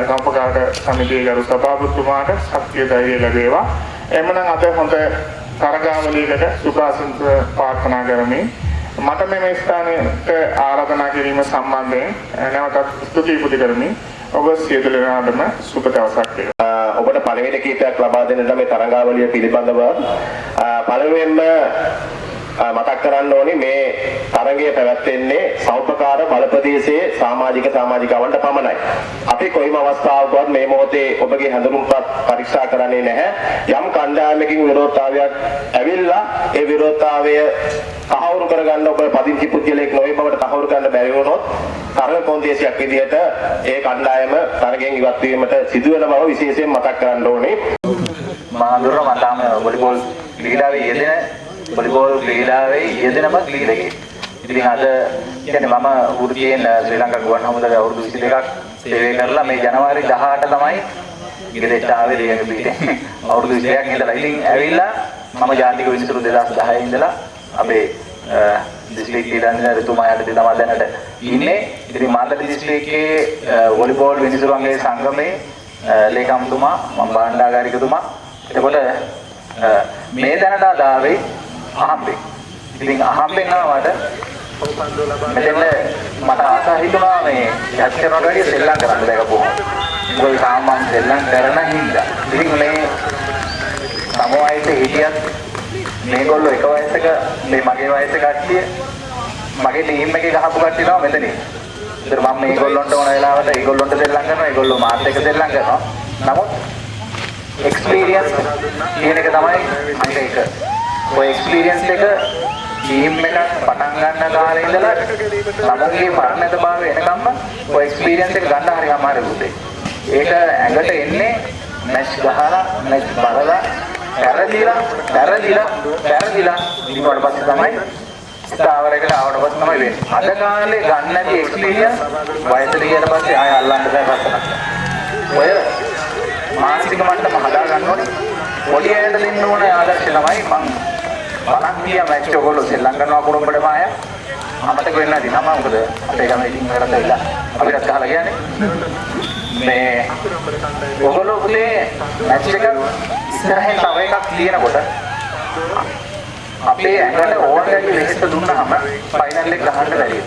සම්පකාරක සමිතියේ ගරු සභාපතිතුමාට ශක්තිය ධෛර්යය ලැබේවා. එhmenan අද හොඳ තරගාවලියකට සුභාසින්ත ප්‍රාර්ථනා කරමින් මට මෙම ස්ථානයට ආරාධනා කිරීම සම්බන්ධයෙන් නැවතත් ස්තුති පුද කරමින් ඔබ සියලු දෙනාටම සුබ දවසක් වේවා. ඔබට පණිවිඩ කීපයක් ලබා දෙන්නට මේ තරඟාවලිය පිළිබඳව පළමුවෙන්ම මතක් කරන්න ඕනේ මේ තරඟය පැවැත්වෙන්නේ සෞපකාර බලපදේශයේ සමාජික සමාජිකවන්ට පමණයි. අපි කොයිම අවස්ථාවකවත් මේ මොහොතේ ඔබගේ හැඳුනුම්පත් පරීක්ෂා කරන්නේ නැහැ. යම් කණ්ඩායමකින් විරෝධතාවයක් ඇවිල්ලා ඒ විරෝධතාවය තහවුරු කරගන්න ඔබ පදිංචි පුද්ගලයෙක් නොවේ බවට තහවුරු කරන්න බැරි වුණොත් තරඟ කොන්දේසියක් විදිහට ඒ කණ්ඩායම තරගෙන් ඉවත් වීමට සිදුවෙන බව විශේෂයෙන් මතක් කරන්න ඕනේ. මහඳුර මම තාම වොලිබෝල් ක්‍රීඩාවේ යෙදෙන වොලිබෝල් ක්‍රීඩාවේ යෙදෙනම ක්‍රීඩකයෙක්. ඉතින් අද කියන්නේ මම වෘත්තියෙන් ශ්‍රී ලංකා ගුවන් හමුදාවේ අවුරුදු 22ක් සේවය කරලා මේ ජනවාරි 18 තමයි ගෙදරට ආවේ දෙයක පිටේ. අවුරුදු 22ක් ඉඳලා ඉතින් ඇවිල්ලා මම ජාතික විනිසුරු 2010 ඉඳලා අපේ දිස්ත්‍රික් ක්‍රීඩා ඍතුමා යටතේ තමයි දැනට ඉන්නේ. ඉතින් මාතලේ දිස්ත්‍රික්කයේ වොලිබෝල් විනිසුරුන්ගේ සංගමේ ලේකම්තුමා මම භාණ්ඩාගාරිකතුමා එතකොට මේ දැනට ආදාවේ අහම්බෙන් ඉතින් අහම්බෙන් ආවට මෙතන මට ආසා හිතුණා මේ යක්ෂරණට වැඩිය සෙල්ලම් කරන්න දැකපුවා මොකද සාමාන්‍ය සෙල්ලම් කරන හින්දා. ඉතින් මේ සමෝයිත හිටියත් මේගොල්ලෝ එක වයසක මේ මගේ වයසේ කට්ටිය මගේ ටීම් එකේ ගහපු කට්ටිය තමයි මෙතන ඉන්නේ ඉතින් මම මේගොල්ලන්ට ඕන වෙලාවට ඒගොල්ලන්ට සෙල්ලම් කරනවා ඒගොල්ලෝ මාත් එක්ක සෙල්ලම් කරනවා. නමුත් එක්ස්පීරියන්ස් කියන එක තමයි අනිත් එක ඔය එක්ස්පීරියන්ස් එක ටීම් එකක් පටන් ගන්න කාලේ ඉඳලා ළමගේ මරණයට භාවය එනකම්ම ඔය එක්ස්පීරියන්ස් එක ගන්න හරි අමාරුයි පුතේ ඒක ඇඟට එන්නේ මැච් ගහලා මැච් බලලා පැරදිලා පැරදිලා පැරදිලා ඊට පස්සේ තමයි ස්ථාවරයකට ආවට පස්සේ තමයි වෙන්නේ. අද කාලේ ගන්න නැති එක්ස්පීරියන්ස් වයසට ගියට පස්සේ ආය අල්ලන්න බෑ පස්සට. ඔය මානසික මට්ටම හදා ගන්න ඕනේ. පොඩි අයට දෙන්න ඕන ආදර්ශය තමයි මං බලන් ගිය මැච් ඔයගොල්ලෝ ශ්‍රී ලංකනවා කුරුම්බඩ මාය අමතක වෙන්න ඇති නම මොකද අපේ ගම ඉතින් වලට ඇවිල්ලා අපිට ගහලා කියන්නේ මේ ඔයගොල්ලෝ පුතේ මැච් එක ඉස්සරහින් තව එකක් ලියනකොට අපේ ඇඟට ඕන දෙයක් ලෙහෙට දුන්නාම ෆයිනල් එක ගහන්න බැරි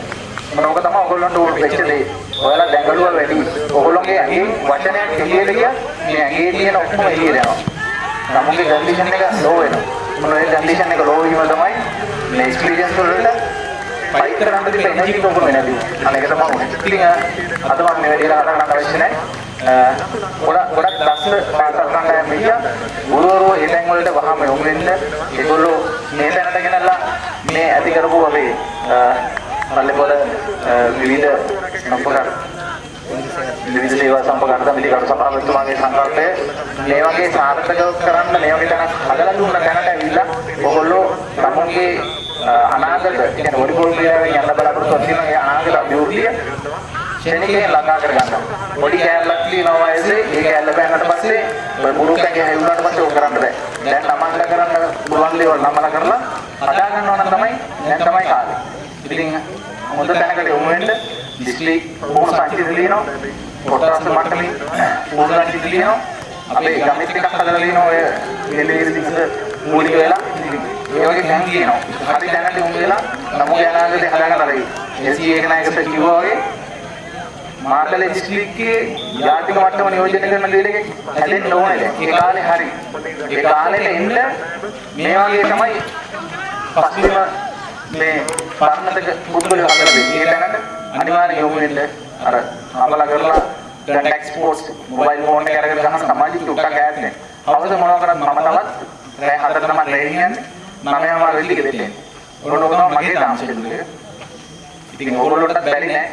වෙනවා. මොනක තමයි ඔයගොල්ලන්ට වෙච්ච දේ. ඔයාලා දැඟලුවා වැඩි. ඔයගොල්ලෝගේ ඇඟෙන් වචනයක් එළියට ගියා මේ ඇඟේ තියෙන ඔක්කොම එළියට යනවා. නමුගේ කන්ඩිෂන් එක ලෝ වෙනවා. මොන ඒ කන්ඩිෂන් එක ලෝ වීම තමයි මේ එක්ස්පීරියන්ස් වලට ෆයිට් කරන්න තිබෙන එනර්ජි කොහොම නැති. අනේක තමයි උනේ. ඉතින් අද මම මේ වැඩේ හදන්න අවශ්‍ය නැහැ. ගොඩක් ගොඩක් දස්න පාසල් කණ්ඩායම් ගියා. ගුරුවරෝ ඒ තැන් වලට වහම යොමු වෙන්න ඒගොල්ලෝ මේ තැනට ගෙනල්ලා මේ ඇති කරපු අපේ පල්ලේපොළ විවිධ සම්පූර්ණ විවිධ සේවා සම්පූර්ණ සමිති කරු සභාපතිතුමාගේ සංකල්පය මේ වගේ සාර්ථක කරන්න මේ වගේ තැනක් හදලා දුන්න තැනට ඇවිල්ලා ඔයගොල්ලෝ තමුන්ගේ අනාගත කියන්නේ වොලිබෝල් ක්‍රීඩාවෙන් යන්න බලාපොරොත්තු වෙන ඒ අනාගත අභිවෘද්ධිය ශනිකේ ළඟා කරගන්න. පොඩි කෑල්ලක් තියෙනවා වයසේ ඒ කෑල්ල බෑනට පස්සේ ඔය මුරුකගේ හැවුනට පස්සේ ඕක කරන්න බෑ. දැන් තමන්ට කරන්න පුළුවන් දේවල් නම්මලා කරලා හදා ගන්නවා නම් තමයි දැන් තමයි කාලේ. ඉතින් හොඳ තැනකට යොමු වෙන්න ඩිස්ප්ලේ ඕන සංකේත ලියනවා. පොට්ටාස් මට්ටමින් ඕන සංකේත ලියනවා. අපේ ගමෙත් එකක් හදලා ලියනවා ඔය මෙලේ දිගට මූලික වෙලා ඒ වගේ දැන් ලියනවා. හරි දැනට යොමු වෙලා නමුගේ අනාගතේ හදාගන්න හරි. එසී එක නායකස කිව්වා වගේ මාතලේ දිස්ත්‍රික්කයේ ජාතික මට්ටම නියෝජනය කරන දෙයක හැදෙන්න ඕනේ දැන්. ඒ කාලේ හරි. ඒ කාලෙට එන්න මේ වගේ තමයි පස්ලිම මේ පරණතක පුද්ගලයෝ හදලා දෙන්නේ. ඒ තැනට අනිවාර්යෙන් යොමු වෙන්න අර අමලා කරලා දැන් එක්ස්පෝර්ට්ස් මොබයිල් ෆෝන් එක අරගෙන ගහන සමාජික උට්ටක් ඈත් නැහැ. අවුරුදු මොනවා කරත් මම තවත් රෑ හතර තමයි රැ කියන්නේ. නමයම වෙල්ලි ගෙදෙන්නේ. ඔරොඩ තමයි මගේ තාම ෂෙඩියුල් එක. ඉතින් ඕගොල්ලොන්ටත් බැරි නෑ.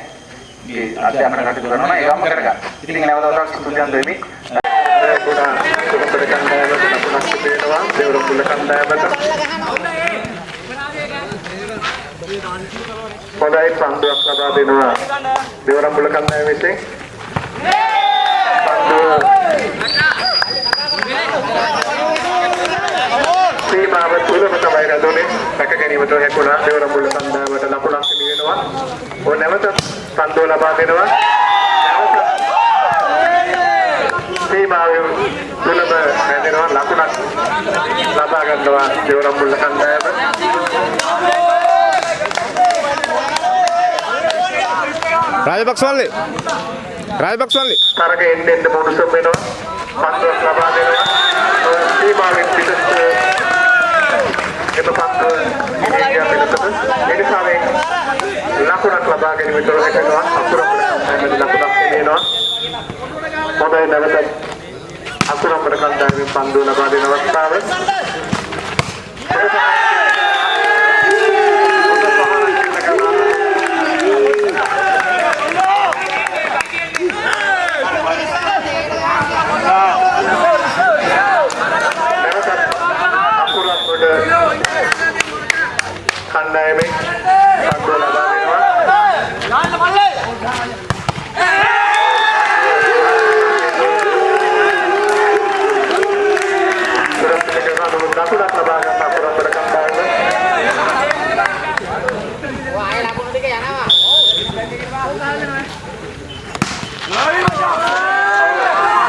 මේ අධ්‍යාපන කටයුතු කරනවා නම් ඒවම කරගන්න. ඉතින් නැවතත් ස්තුතියන් දෙමි. ගොඩා සුබපද කණ්ඩායමට නපුනක් සිදෙනවා. දේවරුම්පුල කණ්ඩායමට හොඳයි පන්දුවක් ලබා දෙනවා දෙවරම්බුල කණ්ඩායම විසින්. පන්දුව සීමාව තුලම තමයි රැඳුනේ. රැක ගැනීමට හැකුණා දෙවරම්බුල කණ්ඩායමට ලකුණක් හිමි වෙනවා. ඕ නැවත පන්දුව ලබා දෙනවා. නැවත සීමාවෙන් තුලම රැඳෙනවා ලකුණක් ලබා ගන්නවා දෙවරම්බුල කණ්ඩායම. රාජපක්ෂ මල්ලි රාජපක්ෂ මල්ලි තරග එන්න එන්න මොනුසම් වෙනවා. පන්දුවක් ලබා දෙනවා. සීමාවෙන් පිටට එම පන්දුව ඉන්දියා පිටතට එනිසාවෙන් ලකුණක් ලබා ගැනීමට හැකියාව අකුරපුර කණ්ඩායමේ ලකුණක් දෙනවා. හොඳයි නැවත අකුරපුර කණ්ඩායමේ පන්දුව ලබා දෙන අවස්ථාව. නැවතත් අකුරපුර කණ්ඩායමේ පන්දුව ලබා දෙනවා. සුරක්ෂිත කරන දකුණක් ලබා ගන්න අපරාධ කණ්ඩායම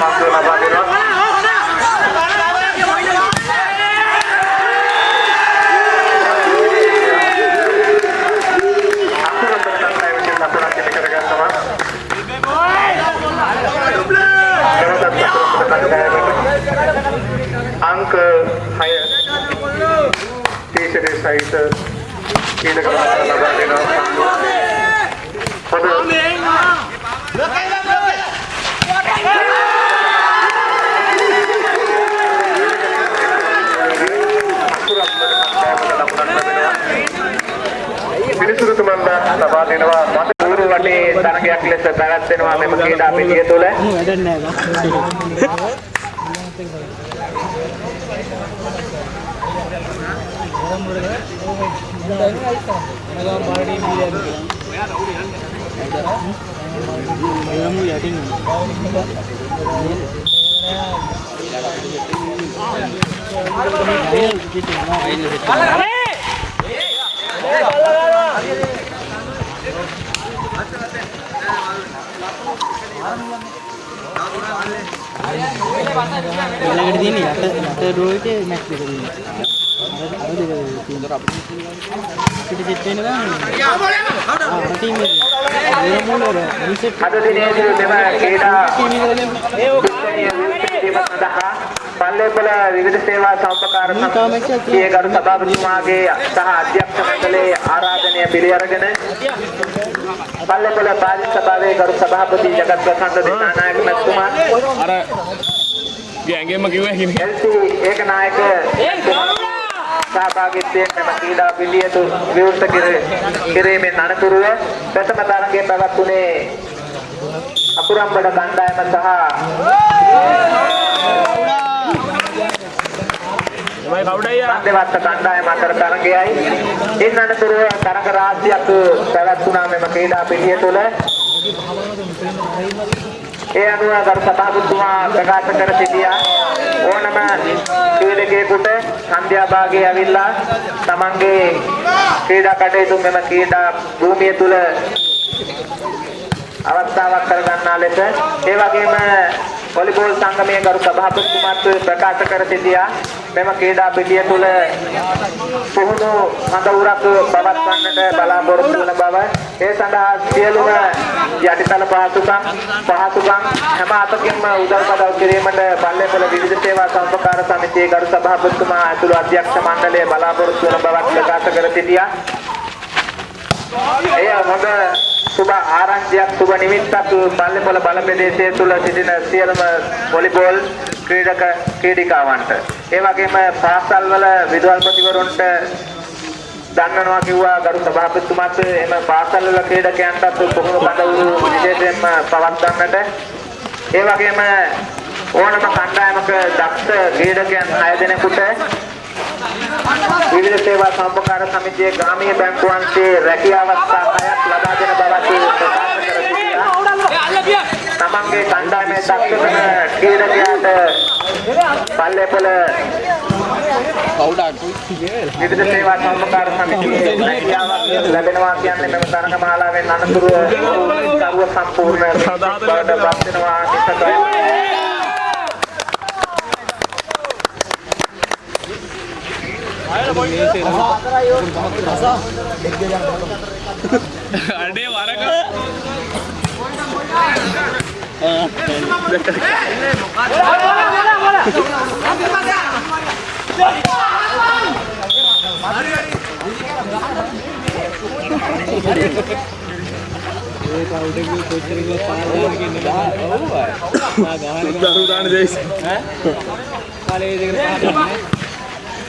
පන්දුව ලබා දෙනවා. අකුරපුර කණ්ඩායමේ ලකුණක් ඉති කරගන්නවා. නැවතත් අකුරපුර කණ්ඩායමට අංක 6 තීසරේ සහිත කීලක ලබා දෙනවා. හොඳ පිළිසුරුතුමන්ලා ලබා දෙනවා මත ඌරු වටේ තරගයක් ලෙස පැවැත්වෙනවා මෙම ක්‍රීඩා පිටිය තුළ. ඊළඟට තියෙන යට යට ඩ්‍රෝ එකේ මැච් දෙක තියෙනවා. අර අර දෙක තියෙනවා. අපිට සෙට් වෙන ගමන් ටීම් එක. ඒ මොනවද? රීසෙට් අද දිනේදී මෙම ක්‍රීඩා එක කිරීම සඳහා පල්ලේපොළ විවිධ සේවා සම්පකාර සමිතියේ ගරු සභාපතිතුමාගේ සහ අධ්‍යක්ෂ මණ්ඩලයේ ආරාධනය පිළි අරගෙන පල්ලේපොළ පාලි සභාවේ ගරු සභාපති ජගත් ප්‍රසන්න දිසානායක මැතිතුමා අර ගෑන්ගෙම කිව්ව හිමි එල්සී ඒකනායක සහභාගීත්වයෙන් මෙම ක්‍රීඩා පිළියෙතු විවෘත කිර- කිරීමෙන් අනතුරුව ප්‍රථම තරගයේ පැවැත්වුණේ අකුරම්බඩ කණ්ඩායම සහ තමයි කවුඩයියා දෙවත්ත කණ්ඩායම අතර තරගයයි. ඉන් අනතුරුව තරග රාශියක් පැවැත්වුණා මෙම ක්‍රීඩා පිළිය තුළ. ඒ අනුව ගරු සභාපතිතුමා ප්‍රකාශ කර සිටියා. ඕනම ක්‍රීඩකයෙකුට සන්ධ්‍යා භාගයේ ඇවිල්ලා තමන්ගේ ක්‍රීඩා කටයුතු මෙම ක්‍රීඩා භූමිය තුළ අවස්ථාවක් කරගන්නා ලෙස ඒ වගේම වොලිබෝල් සංගමයේ ගරු සභාපතිතුමාත් ප්‍රකාශ කර සිටියා. මෙම ක්‍රීඩා පිටිය තුළ පුහුණු හඳවුරක් පවත්වන්නට බලාපොරොත්තු වන බව. ඒ සඳහා සියලුම යටිතල පහසුකම් පහසුකම් හැම අතකින්ම උදව් පදව් කිරීමට පල්ලේපොළ විවිධ සේවා සම්පකාර සමිතියේ ගරු සභාපතිතුමා ඇතුළු අධ්‍යක්ෂ මණ්ඩලය බලාපොරොත්තු වන බවක් ප්‍රකාශ කර සිටියා. එය හොඳ සුබ ආරංචියක් සුබ නිමිත්තක් පල්ලේපොළ බල ප්‍රදේශයේ තුල සිටින සියලුම වොලිබෝල් ක්‍රීඩක ක්‍රීඩිකාවන්ට. ඒ වගේම පාසල්වල විදුහල්පතිවරුන්ට දන්නනවා කිව්වා ගරු සභාපතිතුමාත් එම පාසල්වල ක්‍රීඩකයන්ටත් පුහුණු කඩවුරු විශේෂයෙන්ම පවත්වන්නට. ඒ වගේම ඕනම කණ්ඩායමක දක්ෂ ක්‍රීඩකයන් 6 දෙනෙකුට විවිධ සේවා සම්පකාර සමිතියේ ග්‍රාමීය බැංකුවන්ගේ රැකියා අවස්ථා හයක් ලබා දෙන බවත් ප්‍රකාශ කර සිටියා. තමන්ගේ කණ්ඩායමේ දක්ෂතම ක්‍රීඩකයාට පල්ලේපොළ විවිධ සේවා සම්පකාර සමිතියේ රැකියාවක් ලැබෙනවා කියන්නේ මෙම තරඟ මාලාවෙන් අනතුරුව සර්ව සම්පූර්ණ බවට පත් වෙනවා अरे मारा का एक आउट भी सोच रही हूँ? पार जाने की नहीं हुआ है ना गाने जैसे हैं काले जगह पार जाने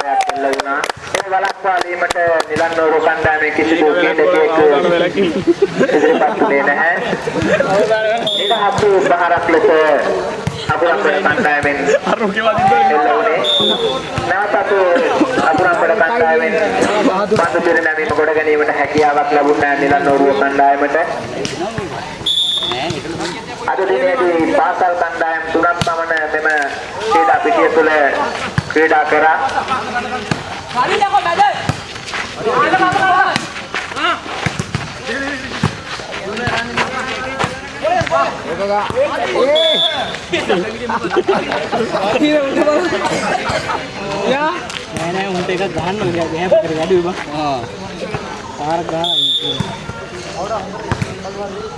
විහාරයක් එල්ල වුණා. ඒ වළක්වා දීමට නිලන්නෝරු කණ්ඩායමේ කිසිදු ක්‍රීඩකයෙක් ඉදිරිපත් වුණේ නැහැ. ඒක හසු උපහාරක් ලෙස අපරම්පර කණ්ඩායමෙන් අරුකේ වදින්න එල්ල වුණේ. නැවතත් අපරම්පර කණ්ඩායමෙන් පන්දු පිරිනැමීම කොට ගැනීමට හැකියාවක් ලැබුණ නිලන්නෝරු කණ්ඩායමට අද දිනේදී පාසල් කණ්ඩායම් තුනක් පමණ මෙම ක්‍රීඩා පිටිය තුළ ක්‍රීඩා කරා. නෑ නෑ උන්ට එකක් ගහන්න ඕනේ ගෑප් එකට ගැඩුවේ බං ආ පාරක් ගහලා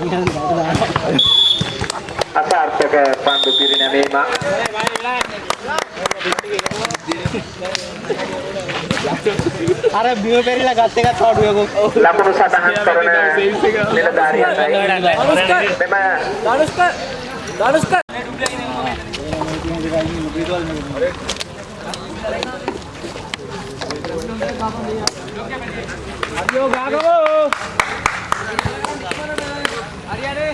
ඉන්න බඩ දානවා අසාර්ථක පන්දු පිරිනැමීම अरे बीमे पे ही लगाते का थॉट हुए को? लाखों रुपए दान करने मेरा दारी रही है मैं मैं दानुष का दानुष का अरे ओ गागो अरे अरे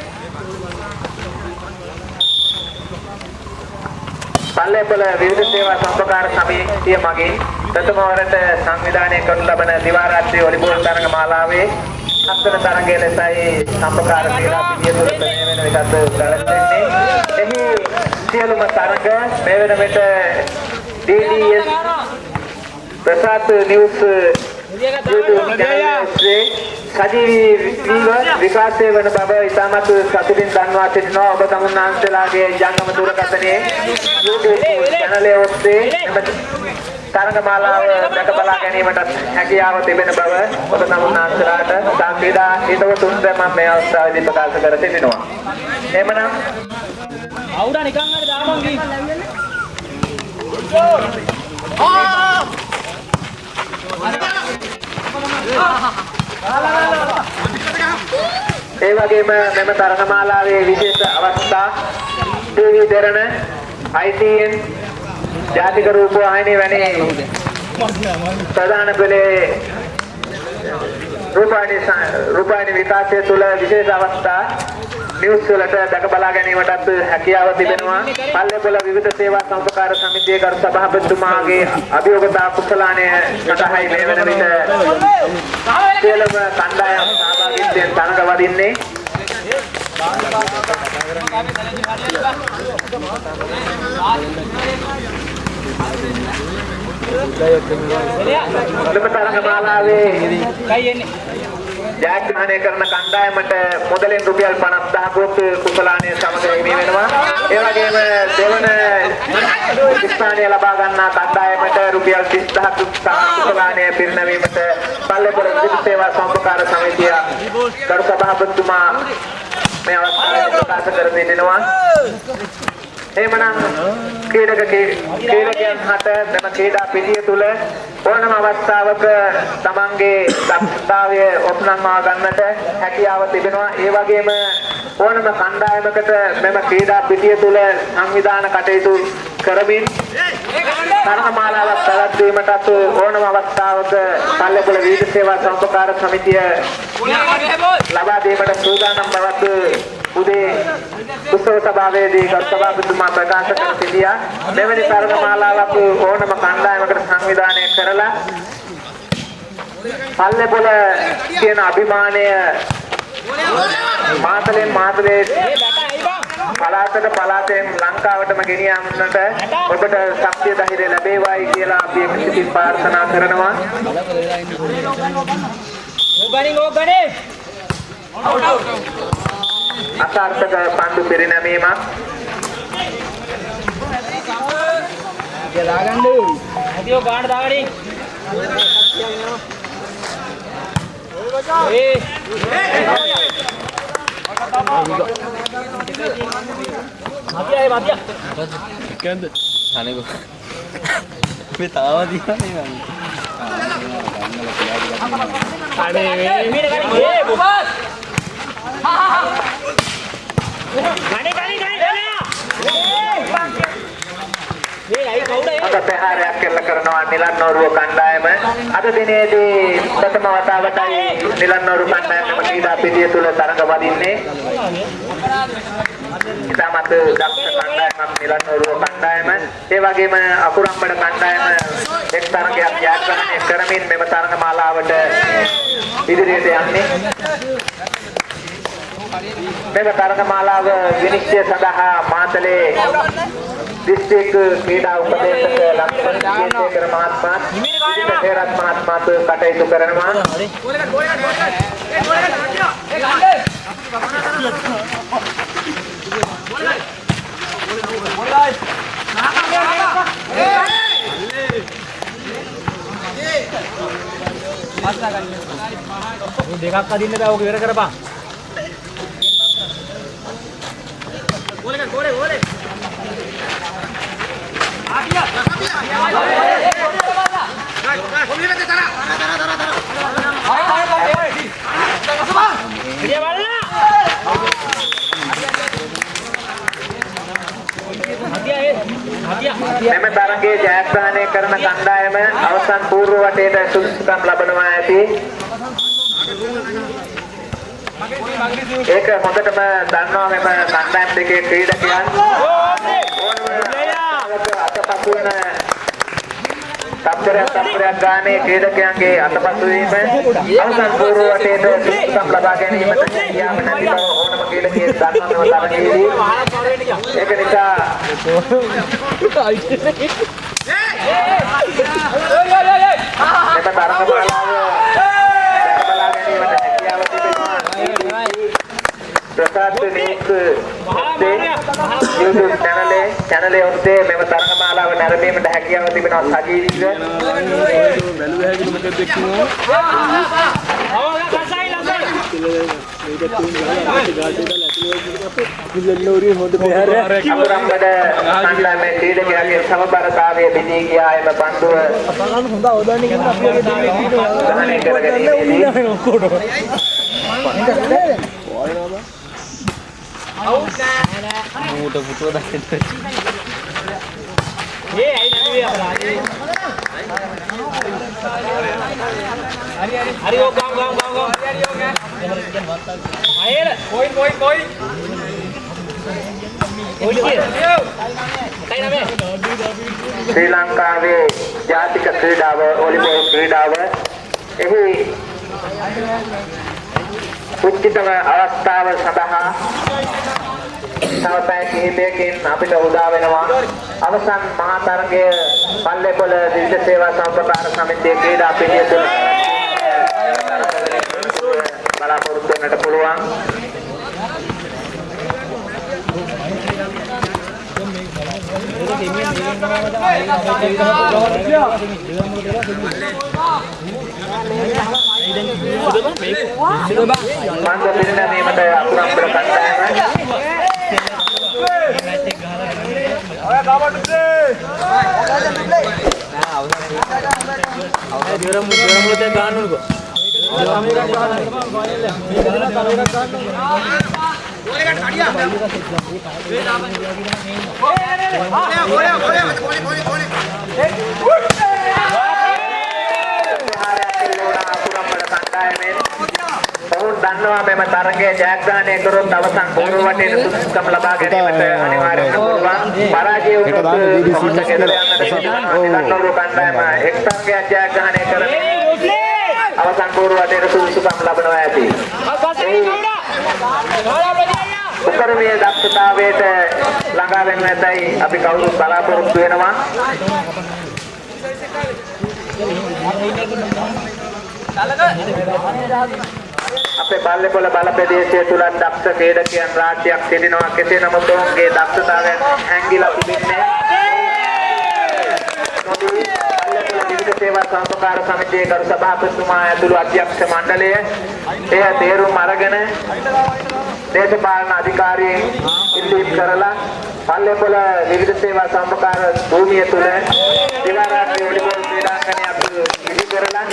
පල්ලේපොළ විවිධ සේවා සම්පකාර සමිතිය මගින් ප්‍රථම වරට සංවිධානය කරනු ලබන දිවා රාත්‍රී වොලිබෝල් තරඟ මාලාවේ හත්වන තරඟය ලෙසයි සම්පකාර ක්‍රීඩා පිටිය තුළ ප්‍රණය වෙන එකත් පැවැත්වෙන්නේ. එහි සියලුම තරඟ මේ වන විට DDS Prasad news YouTube channel සජීවීව විකාශය වන බව ඉතාමත් සතුටින් දන්වා සිටිනවා ඔබ තමුන්නාන්සලාගේ ජංගම දුරකථනයේ YouTube channel එක ඔස්සේ මෙම තරඟ මාලාව දැක බලා ගැනීමට හැකියාව තිබෙන බව ඔබ තමුන්නාන්සලාට සංවිධා හිතවතුන්ට මම මේ අවස්ථාවේදී ප්‍රකාශ කර සිටිනවා. එහෙමනම් අවුඩා නිකන් හරි දාමන් ගිහින් ඒ වගේම මෙම තරගමාලාවේ විශේෂ අවස්ථා ටීවී දෙරණ ITN ජාතික රූපවාහිනිය වැනි ප්‍රධාන පෙළේ රූපවාහිනී ස- රූපවාහිනී විකාශය තුළ විශේෂ අවස්ථා නිවුස් වලට දැක බලා ගැනීමටත් හැකියාව තිබෙනවා. පල්ලේපොළ විවිධ සේවා සම්පකාර සමිතියේ කරු සභාපතිතුමාගේ අභියෝගතා කුසලානය සඳහායි මේ වන විට සියලුම කණ්ඩායම් සහභාගීත්වයෙන් තරඟ වදින්නේ මෙම තරඟ මාලාවේ ජයග්‍රහණය කරන කණ්ඩායමට මුදලින් රුපියල් 50000ක් කුසලානය සමග හිමි වෙනවා. ඒ වගේම දෙවන ස්ථානය ලබා ගන්නා කණ්ඩායමට රුපියල් 30000ක් කුසලානය පිරිනැමීමට පල්ලේපොළ විදුලි සේවා සම්පකාර සමිතිය ගරු සභාපතිතුමා මේ අවස්ථාවේ ප්‍රකාශ කර සිටිනවා. එහෙමනම් ක්‍රීඩක ක්‍රීඩකයන් හට මෙම ක්‍රීඩා පිටිය තුල ඕනම අවස්ථාවක තමන්ගේ දක්ෂතාවය ඔප්නම්වා ගන්නට හැකියාව තිබෙනවා. ඒ වගේම ඕනම කණ්ඩායමකට මෙම ක්‍රීඩා පිටිය තුල සංවිධාන කටයුතු කරමින් තරගමාලාවක් පැවැත්වීමටත් ඕනම අවස්ථාවක පල්ලේපොළ වීථි සේවා සම්පකාර සමිතිය ලබා දීමට සූදානම් බවක් උදේ උත්සව සභාවේදී ගරු සභාපතිතුමා ප්‍රකාශ කර සිටියා. මෙවැනි තරගමාලාවක් ඕනම කණ්ඩායමකට සංවිධානය කරලා පල්ලේපොළ කියන අභිමානය මාතලෙන් මාතලේ පලාතට පලාතෙන් ලංකාවටම ගෙනියන්නට ඔබට ශක්තිය ධෛර්යය ලැබේවායි කියලා අපි සිතින් ප්‍රාර්ථනා කරනවා. අසාර්ථක පන්දු පෙරනැමීමක් ඇතිෝ ගාඩ දාගඩි ඒ මතිය මතිය එකන්ද අනක මේ තාව තියන්නේ අද ප්‍රහාරයක් එල්ල කරනවා නිලන්නෝරුව කණ්ඩායම. අද දිනේදී ප්‍රථම වතාවටයි නිලන්නෝරු කණ්ඩායම ක්‍රීඩා පිටිය තුල තරඟ වදින්නේ ඉතාමත් දක්ෂ කණ්ඩායමක් නිලන්නෝරුව කණ්ඩායම. ඒ වගේම අකුරම්බඩ කණ්ඩායම එක් තරඟයක් ජයග්‍රහණය කරමින් මෙම තරඟ මාලාවට ඉදිරියට යන්නේ. මෙම තරඟ මාලාව විනිශ්චය සඳහා මාතලේ දිස්ත්‍රික් ක්‍රීඩා උපදේශක ලක්ෂණ විජේසේකර මහත්මයා විජිත හේරත් මහත්මයාත් කටයුතු කරනවා. දෙකක් අදින්න බෑ ඕක ඉවර කරපන්. මෙම තරගයේ ජයග්‍රහණය කරන කණ්ඩායම අවසන් පූර්ව වටේට සුදුසුකම් ලබනවා ඇති. ඒක හොඳටම දන්නවා මෙම කණ්ඩායම් දෙකේ ක්‍රීඩකයන්. අතපසු වෙන තප්පරයක් තප්පරයක් ගානේ ක්‍රීඩකයන්ගේ අතපසු වීම අවසන් පූර්ව වටේට සුදුසුකම් ලබා ගැනීමට හැකියාව නැති බව ඕනම ක්‍රීඩකයෙක් දන්නවා මෙම තරගයේදී. ඒක නිසා මෙම තරග මාලාව බලා ගැනීමට හැකියාව තිබෙනවා. ඔස්සේ YouTube channel channel ඔස්සේ මෙම තරග මාලාව නැරඹීමට හැකියාව තිබෙනවා සජීවීව. බැලුව හැකි මොකද එක්කම අකුරම්බඩ කණ්ඩායමේ ක්‍රීඩකයාගේ සමබරතාවය බිඳී ගියා එම පන්දුව. හොඳ අවධානය කරන අපි වගේ දෙයක් ඉන්නවා ග්‍රහණය කර ගැනීමේදී මූට පුටුව දකින්න ඒ ඇයි නැති අපරාධේ හරි හරි හරි ඕ ගම් ගම් ගම් ගම් හරි හරි ඕ අයල කොයි කොයි කොයි කොයි කිය කයි නමේ ශ්‍රී ලංකාවේ ජාතික ක්‍රීඩාව වොලිබෝල් ක්‍රීඩාව එහි උචිතම අවස්ථාව සඳහා තව පැය කිහිපයකින් අපිට උදා වෙනවා. අවසන් මහා තරගය පල්ලේපොළ විවිධ සේවා සම්ප්‍රදාන සමිතියේ ක්‍රීඩා පිළිය තුළ බලාපොරොත්තු වෙන්නට පුළුවන්. මන්ද පිරිනැමීමට අකුරම්බර කණ්ඩායම දිවරම් දිවරම් මුලතේ ගන්න උනකෝ ඔවුන් දන්නවා මෙම තරගයේ ජයග්‍රහණය කරොත් අවසන් පූර්ව වටේට සුදුසුකම් ලබා ගැනීමට අනිවාර්යයෙන්ම පුළුවන්. පරාජය වුණොත් සමත ගෙදර යන්නට. නිලන්නරු කණ්ඩායම එක් තරගයක් ජයග්‍රහණය කරමින් අවසන් පූර්ව වටේට සුදුසුකම් ලබනවා ඇති. උපරිමයේ දක්ෂතාවයට ළඟා වෙන්න ඇතයි අපි කවුරුත් බලාපොරොත්තු වෙනවා. අපේ බල්ලේපොළ බල ප්‍රදේශය තුල දක්ෂ ක්‍රීඩකයන් රාජ්‍යයක් සිටිනවා. කෙසේ නමුත් ඔවුන්ගේ දක්ෂතාවයන් හැංගිලා තිබෙන්නේ නොදී බල්ලේපොළ විවිධ සේවා සංස්කාර සමිතියේ ගරු සභාපතිතුමා ඇතුළු අධ්‍යක්ෂ මණ්ඩලය. එය තේරුම් අරගෙන දේශපාලන අධිකාරීන් ඉල්ලීම් කරලා පල්ලේපොළ විවිධ සේවා සම්පකාර භූමිය තුල දිවාරාත්‍රී වොලිබෝල් ක්‍රීඩාංගණයක් ඉදි කරලා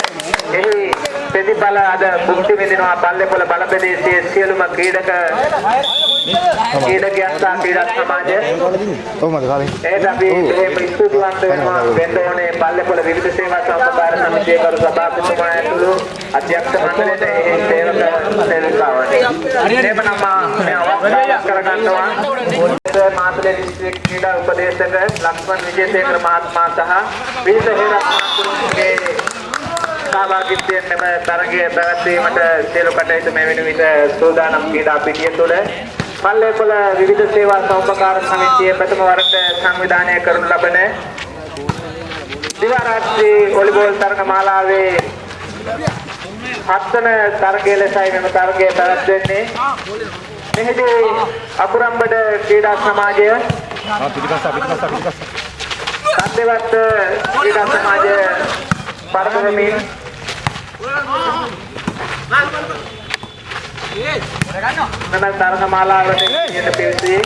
එහි ප්‍රතිඵල අද භුක්ති විඳිනවා පල්ලේපොළ බල ප්‍රදේශයේ සියලුම ක්‍රීඩක ක්‍රීඩකයන් සහ ක්‍රීඩා සමාජය ඒත් අපි එහෙම ස්තුතිවන්ත වෙනවා. වෙන්න ඕනේ පල්ලේපොළ විවිධ සේවා සම්පකාර සමිතියේ කරු සභාපතිතුමා ඇතුළු අධ්‍යක්ෂ මණ්ඩලයට ඒ සේවක සේවිකාවට එහෙමනම් මා මේ අවස්ථාව කරගන්නවා. මාතලේ දිස්ත්‍රික් ක්‍රීඩා උපදේශක ලක්ෂ්මන් විජේසේකර මහත්මයා සහ විවිධ හේරත් මහත්තුරුගේ සහභාගීත්වයෙන් මෙම තරගය පැවැත්වීමට සියලු කටයුතු මේ වෙන විට සූදානම් ක්‍රීඩා පිටිය තුළ. පල්ලේපොළ විවිධ සේවා සෞපකාර සමිතිය ප්‍රථම වරට සංවිධානය කරනු ලබන දිවා රාත්‍රී වොලිබෝල් තරග මාලාවේ හත්වන තරගය ලෙසයි මෙම තරගය පැවැත්වෙන්නේ. මෙහිදී අකුරම්බඩ ක්‍රීඩා සමාජය සද්දවත් ක්‍රීඩා සමාජය පරදවමින් මෙම තරග මාලාවට ඊට පිවිසී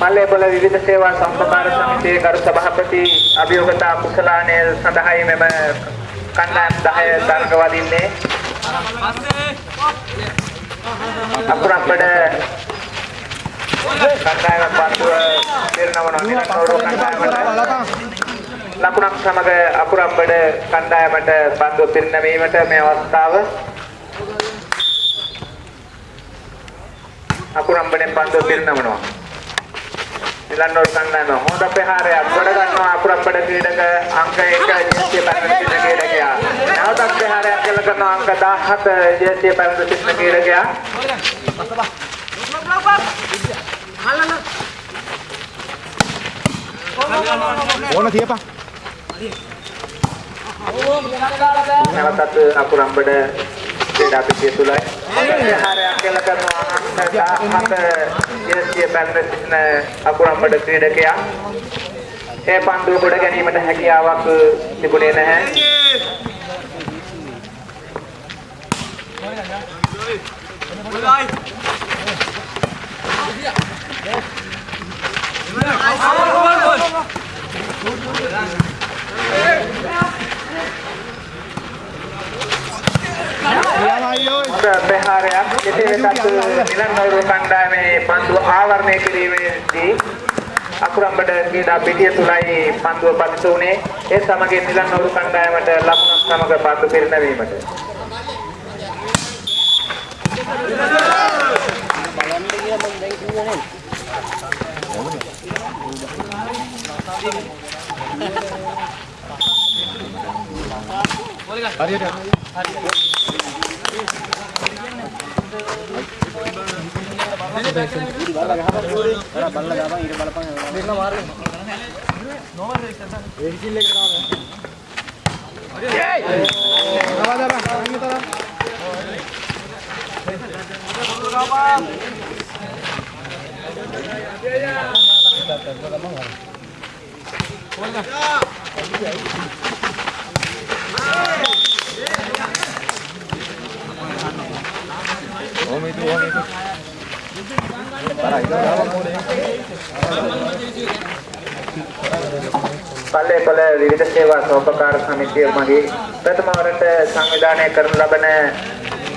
මල්ලේපොළ විවිධ සේවා සම්පකාර සමිතියේ කරු සභාපති අභියෝගතා කුසලානය සඳහායි මෙම කණ්ඩායම් 10 තරග වදින්නේ අකුරම්බඩ කණ්ඩායමක් පත්ව පිරිනමනවා නිරන්තරව කණ්ඩායමට ලකුණක් සමග අකුරම්බඩ කණ්ඩායමට පත්ව පිරිනැමීමට මේ අවස්ථාව. අකුරම්බඩෙන් පත්ව පිරිනමනවා නිලන්නෝල් කණ්ඩායම හොඳ ප්‍රහාරයක් ගොඩ ගන්නවා අකුරම්බඩ ක්‍රීඩක අංක 1 ජේසිය පැරණි සිටින ක්‍රීඩකයා. නැවතත් ප්‍රහාරයක් කළ කරනවා අංක 17 ජේසිය පැරණි සිටින ක්‍රීඩකයා. ඕන තියපන්. නැවතත් අකුරම්බඩ ක්‍රීඩා පිටිය තුලයි ප්‍රහාරයක් කළ කරනවා. අංක 17 ජේසිය පැරණි සිටින අකුරම්බඩ ක්‍රීඩකයා. ඒ පන්දුව ගොඩ ගැනීමට හැකියාවක් තිබුණේ නැහැ. හොඳ ආකාරයක් එසේ වෙතත් නිලන්වරු කණ්ඩායමේ පන්දුව ආවරණය කිරීමේදී අකුරම්බඩ ක්‍රීඩා පිටිය තුලයි පන්දුව පත්තු උනේ ඒ සමගින් නිලන්වරු කණ්ඩායමට ලකුණු සමග පත්තු පිරිනැවීමට බලන්න කියලා මම දැන් කිව්වනේ හරියට හරියට. Hey! ඕම හිතුව ඕම හිතුව. තරයි ගාවක් මොනේ. පල්ලේපොළ විවිධ සේවා සෝපකාර සමිතිය මගේ ප්‍රථම වරට සංවිධානය කරන ලබන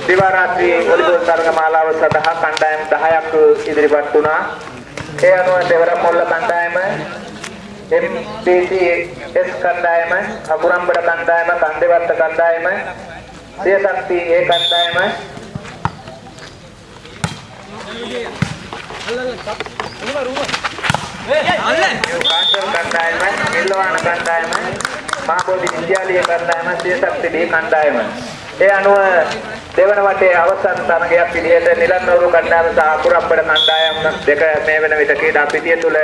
දිවා රාත්‍රී වලිබෝල් තරග මාලාව සඳහා කණ්ඩායම් 10ක් ඉදිරිපත් වුණා. ඒ අනුව දෙවර මොල්ල කණ්ඩායම MPTS කණ්ඩායම, අගුරම්බඩ කණ්ඩායම, කන්දේවත්ත කණ්ඩායම, සියසක්ති ඒ කණ්ඩායම කණ්ඩායම, නිල්වාන කණ්ඩායම, මහබෝධි විද්‍යාලීය කණ්ඩායම, සියසක්ති දී කණ්ඩායම. ඒ අනුව දෙවන වටේ අවසන් තරගයක් විදිහට නිලන්නවරු කණ්ඩායම සහ අකුරම්බඩ කණ්ඩායම් දෙක මේ වෙන විට ක්‍රීඩා පිටිය තුල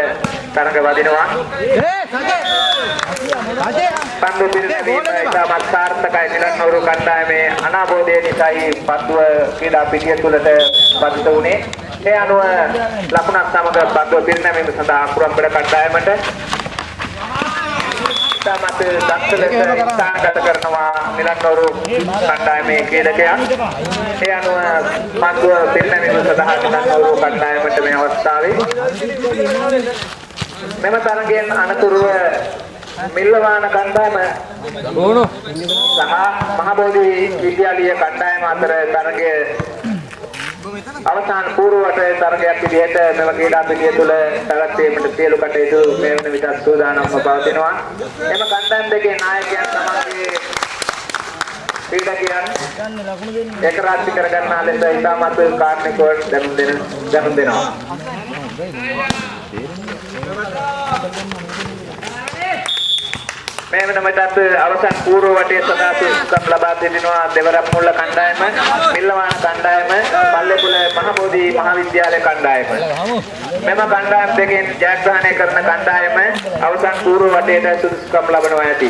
තරග වදිනවා. පන්දු පිරිනැමීම ඉතාමත් සාර්ථකයි නිලන්නවරු කණ්ඩායමේ අනාබෝධය නිසායි පන්දුව ක්‍රීඩා පිටිය තුලට පතිත වුණේ. ඒ අනුව ලකුණක් සමග පන්දුව පිරිනැමීම සඳහා අකුරම්බඩ කණ්ඩායමට ඉතාමත් දක්ෂ ලෙස ස්ථානගත කරනවා නිලන්නවරු කණ්ඩායමේ ක්‍රීඩකයා. ඒ අනුව පන්දුව පිරිනැමීම සඳහා නිලන්නවරු කණ්ඩායමට මේ අවස්ථාවේ මෙම තරගයෙන් අනතුරුව මිල්ලවාන කණ්ඩායම සහ මහබෝධි විද්‍යාලීය කණ්ඩායම අතර තරගය අවසාන පූර්වට තරගයක් විදිහට මෙම ක්‍රීඩා පිටිය තුළ පැවැත්වීමට සියලු කටයුතු මේ වන විට සූදානම්ව පවතිනවා. එම කණ්ඩායම් දෙකේ නායකයන් තමන්ගේ ක්‍රීඩකයන් එක රාත්‍රි කරගන්නා ලෙස ඉතාමත් කාර්මිකව දැනුම් දෙන දැනුම් දෙනවා. මේ වෙන මටත් අවසන් පූර්ව වටේ සදා සුසුකම් ලබා දෙනවා දෙවරම් මුල්ල කණ්ඩායම, මිල්ලවාන කණ්ඩායම, පල්ලේපුල මහබෝධි මහාවිද්‍යාලය කණ්ඩායම. මෙම කණ්ඩායම් දෙකෙන් ජයග්‍රහණය කරන කණ්ඩායම අවසන් පූර්ව වටේට සුදුසුකම් ලබනවා ඇති.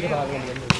Terima kasih.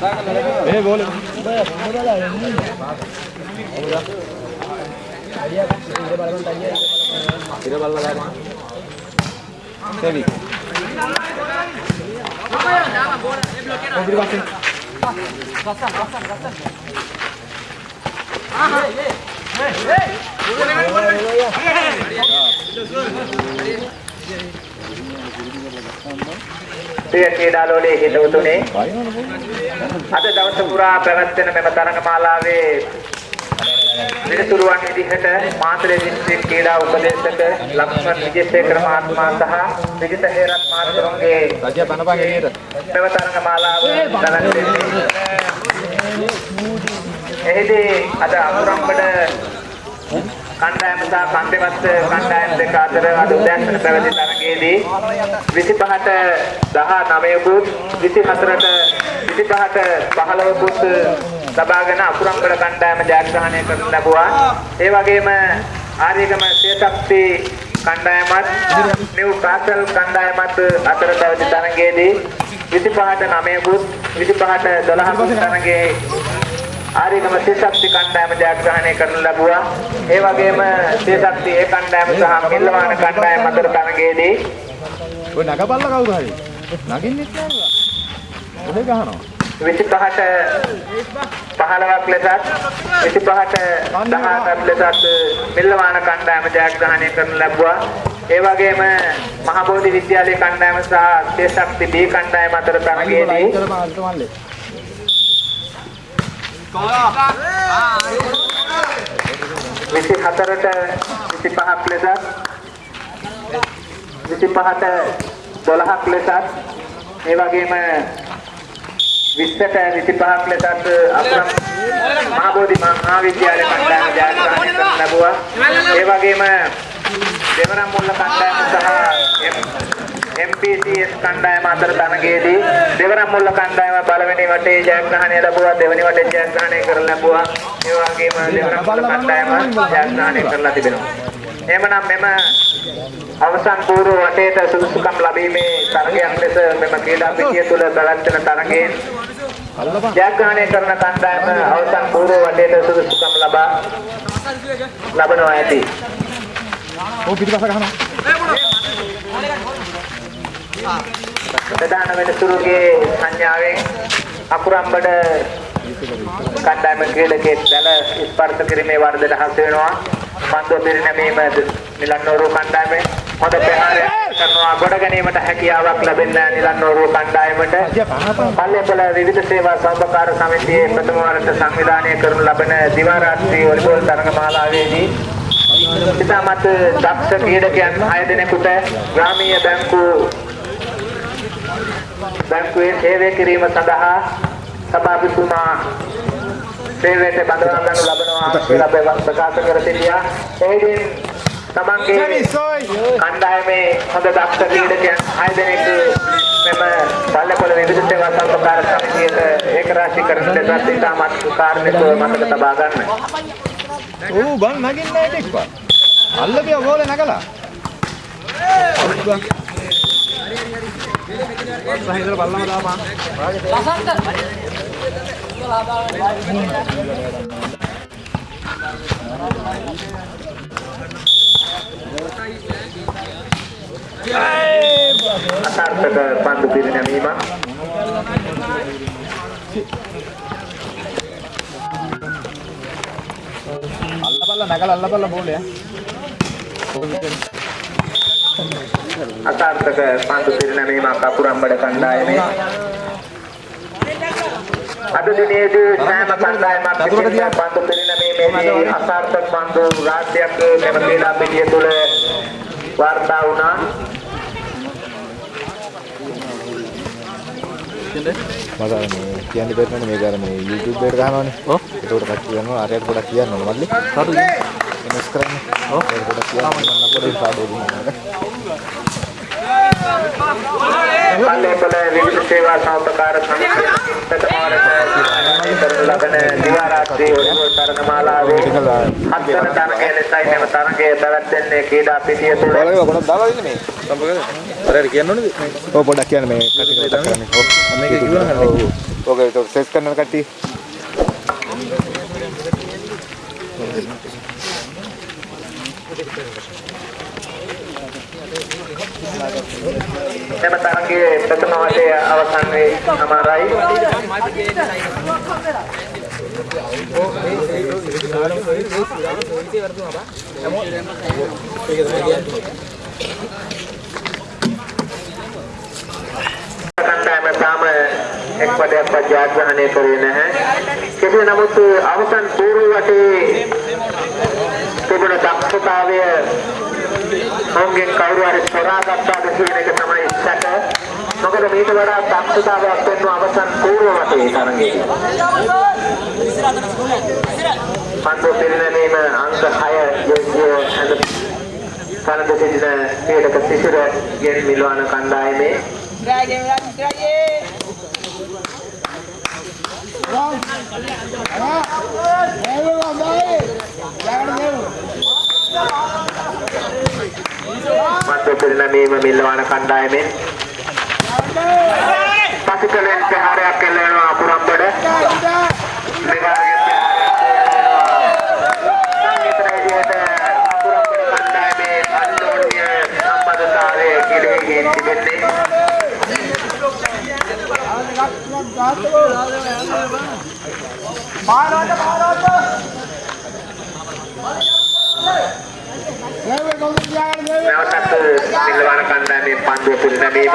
Eh, boleh. Seri. Gasan, gasan, gasan. Ah, hey, hey. Hey, hey. Boleh, boleh, boleh. Hey, hey. ප්‍රිය ක්‍රීඩාලෝලයේ හිතවතුනි අද දවස පුරා පැවැත්වෙන මෙම තරගමාලාවේ විනතුරුවන් විදිහට මාතලේ දිස්ත්‍රික් ක්‍රීඩා උපදේශක ලක්ෂ්මන් විජේසේකර මහත්මයා සහ විජිත හේරත් මහත්මයාගේ රජය බණපන් එළියට මෙම තරගමාලාව පැවැත්වෙන්නේ. එහිදී අද අමුරම්බඩ කණ්ඩායම සහ කන්දෙවත්ත කණ්ඩායම් දෙක අතර අද උදෑසන පැවති තරගයේදී 25ට 19කුත් 24ට 25ට 15කුත් ලබාගෙන අකුරම්බල කණ්ඩායම ජයග්‍රහණය කරන ලැබුවා. ඒ වගේම ආර්යගම සියසක්ති කණ්ඩායමත් නිව් කාසල් කණ්ඩායමත් අතර පැවති තරගයේදී 25ට 9කුත් 25ට 12කුත් තරගයේ ආරිගම සියසක්ති කණ්ඩායම ජයග්‍රහණය කරනු ලැබුවා. ඒ වගේම සියසක්ති ඒ කණ්ඩායම සහ මිල්ලවාන කණ්ඩායම අතර තරගයේදී ඔය නගපල්ලා කවුරු හරි නගින්නෙත් නෑ 25ට ඔහේ ගහනවා 15ක් ලෙසත් 25ට 18ක් ලෙසත් මිල්ලවාන කණ්ඩායම ජයග්‍රහණය කරනු ලැබුවා. ඒ වගේම මහබෝධි විද්‍යාලයේ කණ්ඩායම සහ සියසක්ති B කණ්ඩායම අතර තරගයේදී අල්ට මල්ලේ 24ට 25ක් ලෙසත් 25ට 12ක් ලෙසත් ඒ වගේම 20ට 25ක් ලෙසත් අපරම් මහබෝධි මහාවිද්‍යාලය කණ්ඩායම ජයග්‍රහණය කරන ලැබුවා. ඒ වගේම දෙවරම් මුල්ල කණ්ඩායම සහ MPCS කණ්ඩායම අතර තරගයේදී දෙවරම් මුල්ල කණ්ඩායම පළවෙනි වටේ ජයග්‍රහණය ලැබුවා දෙවෙනි වටේ ජයග්‍රහණය කරලා ලැබුවා. ඒ වගේම දෙවරම් මුල්ල කණ්ඩායම ජයග්‍රහණය කරලා තිබෙනවා. එහෙමනම් මෙම අවසන් පූර්ව වටේට සුදුසුකම් ලැබීමේ තරගයක් ලෙස මෙම ක්‍රීඩා පිටිය තුළ පැවැත්වෙන තරගයෙන් ජයග්‍රහණය කරන කණ්ඩායම අවසන් පූර්ව වටේට සුදුසුකම් ලබා ලබනවා ඇති. ඕ පිටිපස්ස ගහනවා ප්‍රධාන වෙනසුරුගේ සංඥාවෙන් අකුරම්බඩ කණ්ඩායම ක්‍රීඩකයෙක් දැල ස්පර්ශ කිරීමේ වර්ධන හසු වෙනවා. පන්දුව පිරිනැමීම නිලන්නෝරු කණ්ඩායමේ හොඳ ප්‍රහාරයක් කරනවා ගොඩ ගැනීමට හැකියාවක් ලැබෙන නිලන්නෝරු කණ්ඩායමට පල්ලේපොළ විවිධ සේවා සහභාගී සමිතියේ ප්‍රථම වරට සංවිධානය කරනු ලබන දිවා රාත්‍රී වොලිබෝල් තරගමාලාවේදී ඉතාමත් දක්ෂ ක්‍රීඩකයන් 6 දෙනෙකුට ග්‍රාමීය බැංකු බැංකුවේ සේවය කිරීම සඳහා සභාපතිතුමා සේවයට බඳවා ගන්නු ලබනවා කියලා ප්‍රකාශ කර සිටියා. එහිදී තමන්ගේ කණ්ඩායමේ හොඳ දක්ෂ ක්‍රීඩකයන් 6 දෙනෙක් මෙම පල්ලපොළ විවිධ සේවා සම්පකාර සමිතියට ඒකරාශීකරණ ලෙසත් ඉතාමත් කාර්මිකව මතක තබා ගන්න. ඌ බන් නගින්නේ නැහැ ටිකක් අල්ලපිය ගෝලේ නගලා සහිතල බල්ලම දාපන් අසාර්ථක පන්දු පිරිනැමීමක් අල්ලපල්ලා නගලා අල්ලපල්ලා බෝලේ අසාර්ථක පන්දු පිරිනැමීමක් අකුරම්බඩ කණ්ඩායමේ අද දිනේදී සෑම කණ්ඩායමක් විසින් පන්දු පිරිනැමීමේදී අසාර්ථක පන්දු රාශියක් මෙම ක්‍රීඩා පිටිය තුළ වාර්තා වුණා. මට අර මේ කියන්න බැරිනේ මේක අර මේ YouTube එකට ගහනවනේ. ඔව්. ඒකට කට්ටිය යනවා ආරයක් ගොඩක් කියන්න ඕන මල්ලි. හරි. වෙනස් කරන්නේ. ඔව්. ඒක ගොඩක් කියන්න මම අපේ සාඩේ දුන්නා. පල්ලේපොළ විවිධ සේවා සහකාර සමිතිය ප්‍රථමවරට කරනු ලබන දිවා රාත්‍රී වොලිබෝල් තරගමාලාවේ හත්වන තරගය ලෙසයි මෙම තරගය පැවැත්වෙන්නේ ක්‍රීඩා පිටිය තුළ ඔයාලගේ ගොඩක් දාලා ඉන්නේ මේ. සම්පූර්ණ කරේ. අර කියන්න ඕනේද? ඔව් පොඩ්ඩක් කියන්න මේ කට්ටිය මතක් කරන්නේ. ඔව්. මේක කිව්වා නේද? ඔව්. ඔක ඒක සෙස් කරන කට්ටිය. මෙම තරගයේ ප්‍රථම වටය අවසන් වේ අමාරයි කණ්ඩායම තාම එක් පදයක්වත් ජයග්‍රහණය කරේ නැහැ. කෙසේ නමුත් අවසන් පූර්ව වටේ තිබුණ දක්ෂතාවය ඔවුන්ගෙන් කවුරු හරි සොරාගත්තාද කියන එක තමයි සැක. මොකද මේක වඩා දක්ෂතාවයක් වෙන අවසන් පූර්ව වටේ තරගයේ. පන්දු පිරිනැමීම අංක 6 යෝග්‍ය ඇඳ කලඳ සිටින ක්‍රීඩක සිසිර ගෙන් මිලවන කණ්ඩායමේ පන්දු පිරිනැමීම මිලවන කණ්ඩායමෙන් පසුකලෙන් ප්‍රහාරයක් එල්ලනවා අකුරම්බඩ මෙවාගේ සංගීත රේඩියට අකුරම්බඩ කණ්ඩායමේ අන්‍යෝන්‍ය සම්බන්ධතාවය ගිලිහී තිබෙන්නේ නැවතත් නිලවන කණ්ඩායමේ පන්දුව පිරිනැමීම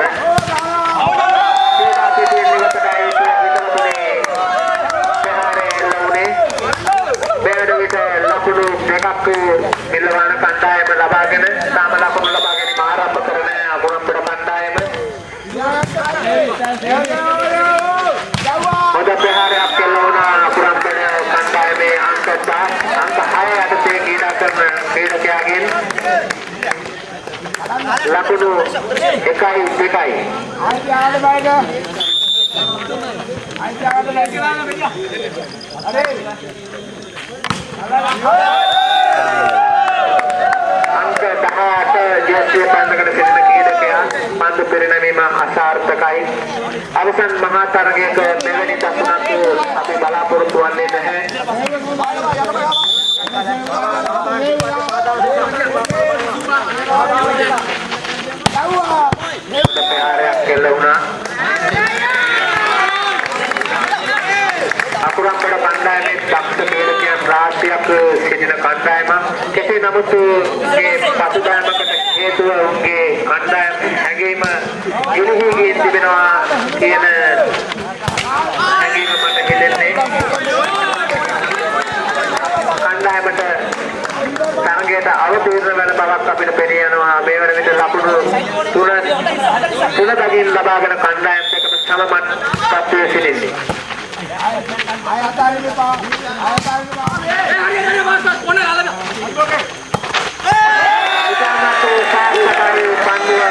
ක්‍රීඩා පිටියේ නිවසටයි විතරතුනේ ප්‍රහාරය එල්ල වුණේ මෙවැනි විට ලකුණු දෙකක් නිලවන කණ්ඩායම ලබාගෙන තාම ලකුණු ලබා ගැනීම ආරම්භ කරන අගුරම්බඩ කණ්ඩායම හොඳ ප්‍රහාරයක් එල්ල වුණා අගුරම්බඩ කණ්ඩායමේ අංක 10 අංක 6 යටතේ ක්‍රීඩා කරන ක්‍රීඩකයාගෙන් ලකුණු 1යි 2යි අංක 18 ජෝතිය පන්දකට සිටින ක්‍රීඩකයා පන්දු පෙරනැමීම අසාර්ථකයි. අවසන් මහා තරගයක මෙවැනි දසුනක් අපි බලාපොරොත්තු වන්නේ නැහැ. ප්‍රහාරයක් කෙල්ල වුණා. අකුරම්බඩ කණ්ඩායමේ දක්ෂ ක්‍රීඩකයන් රාශියක් සිටින කණ්ඩායමක්. කෙසේ නමුත් මේ පසුබෑමකට හේතුව උන්ගේ කණ්ඩායම් හැඟීම ගිලිහී ගින් තිබෙනවා කියන හැඟීම මට හෙළෙන්නේ. කණ්ඩායමට තරගයට අවතීර්ණ වෙන බවක් අපිට පෙනී යනවා මේ වන විට ලකුණු තුන තුන බැගින් ලබාගෙන කණ්ඩායම් දෙකම සමමත් තත්ත්වයේ සිටින්නේ. ඉතාමත් සාර්ථකයි පන්දුව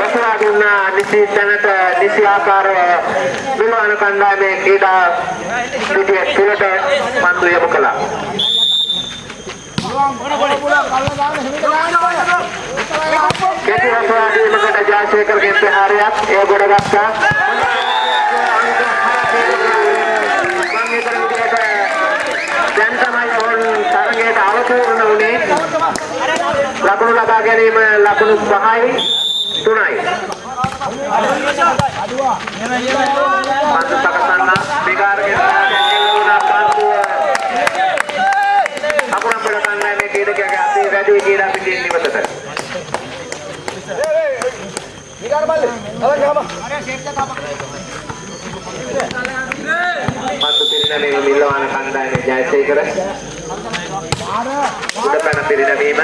බසවා දුන්නා නිසි තැනට නිසි ආකාරව මිලවන කණ්ඩායමේ ක්‍රීඩා පිටිය තුළට පන්දු යොමු කළා කෙටි වසවාදීමකට ජයසේකරගේ ප්‍රහාරයක් එය ගොඩගත්තා. මම හිතන විදිහට දැන් තමයි ඔවුන් තරගයට අවතීර්ණ වුණේ. ලකුණු ලබා ගැනීම ලකුණු 5යි 3යි. පන්දු සකසන්න විකාරකෙන් එල්ල වුණා පන්දුව අකුරම්බඩ කණ්ඩායමේ ක්‍රීඩකයාගේ අතේ වැඩි ක්‍රීඩා පිටින් නිවසට. පන්දු පිරිනැමීම මිල්ලවාන කණ්ඩායමේ ජයසේකර. උඩ පැන පිරිනැමීම.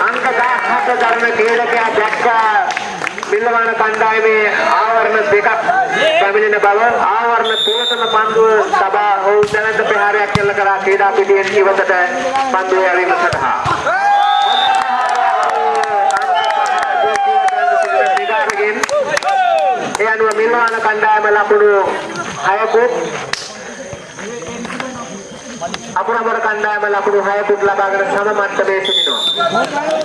අංක 17 ධර්ම ක්‍රීඩකයා දැක්කා බිල්ලවාන කණ්ඩායමේ ආවරණ දෙකක් පැමිණෙන බව ආවරණ තුනකම පන්දුව සබා ඔවුන් දැනට ප්‍රහාරයක් කෙල්ල කරා ක්‍රීඩා පිටියෙන් ඉවතට පන්දුව යැවීම සඳහා ඒ අනුව මිල්වාන කණ්ඩායම ලකුණු 6කුත් අපරාපර කණ්ඩායම ලකුණු 6කුත් ලබාගෙන සම මට්ටමේ සිටිනවා. මං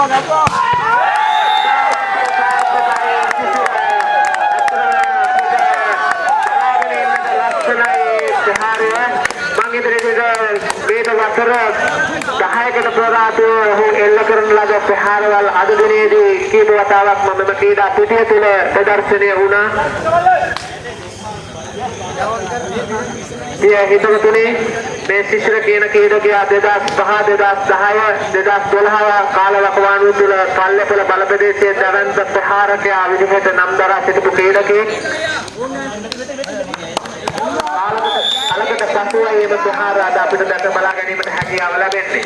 ඉදිරියට මේක වසර 10කට ප්‍රදාතෝ ඔහු එල්ල කරන ලද ප්‍රහාරවල් අද දිනේදී කීප වතාවක්ම මෙම ක්‍රීඩා පිටිය තුළ ප්‍රදර්ශනය වුණා. පිය හිතවතුනි මේ ශිෂ්‍ර කියන ක්‍රීඩකයා 2005 2010 2012 කාල වකවානුව තුළ පල්ලෙපොළ බල ප්‍රදේශයේ දැවැන්ත ප්‍රහාරකයා විදිහට නම් දරා සිටපු ක්‍රීඩකයෙක්. අලකට පසුවයි එම ප්‍රහාර අද අපිට දැක බලා ගැනීමට හැකියාව ලැබෙන්නේ.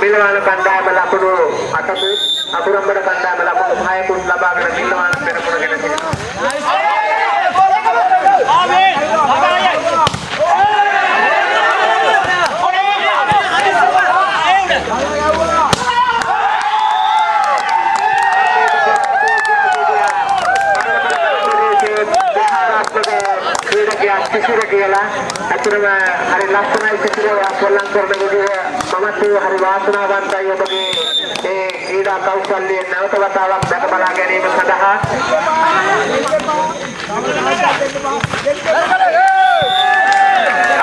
මිලවාන කණ්ඩායම ලකුණු අටකුත් අකුරම්බර කණ්ඩායම ලකුණු හයකුත් ලබාගෙන මිලවාන පෙරමුණගෙන සිටිනවා. ක්‍රීඩකයා සිසිර කියලා අතරම හරි ලස්සනයි සිසිර පොල්ලම් කරන විදිහ මමත් හරි වාසනාවන්තයි ඔබගේ ඒ ක්‍රීඩා කෞශල්‍ය නැවත වතාවක් දැක බලා ගැනීම සඳහා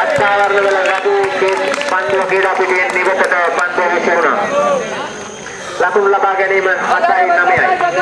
අත්ආවරණ වල රතු පන්දුව ක්‍රීඩා පිටියෙන් නිවසට පන්දුව විසිරුණා ලකුණු ලබා ගැනීම 7යි 9යි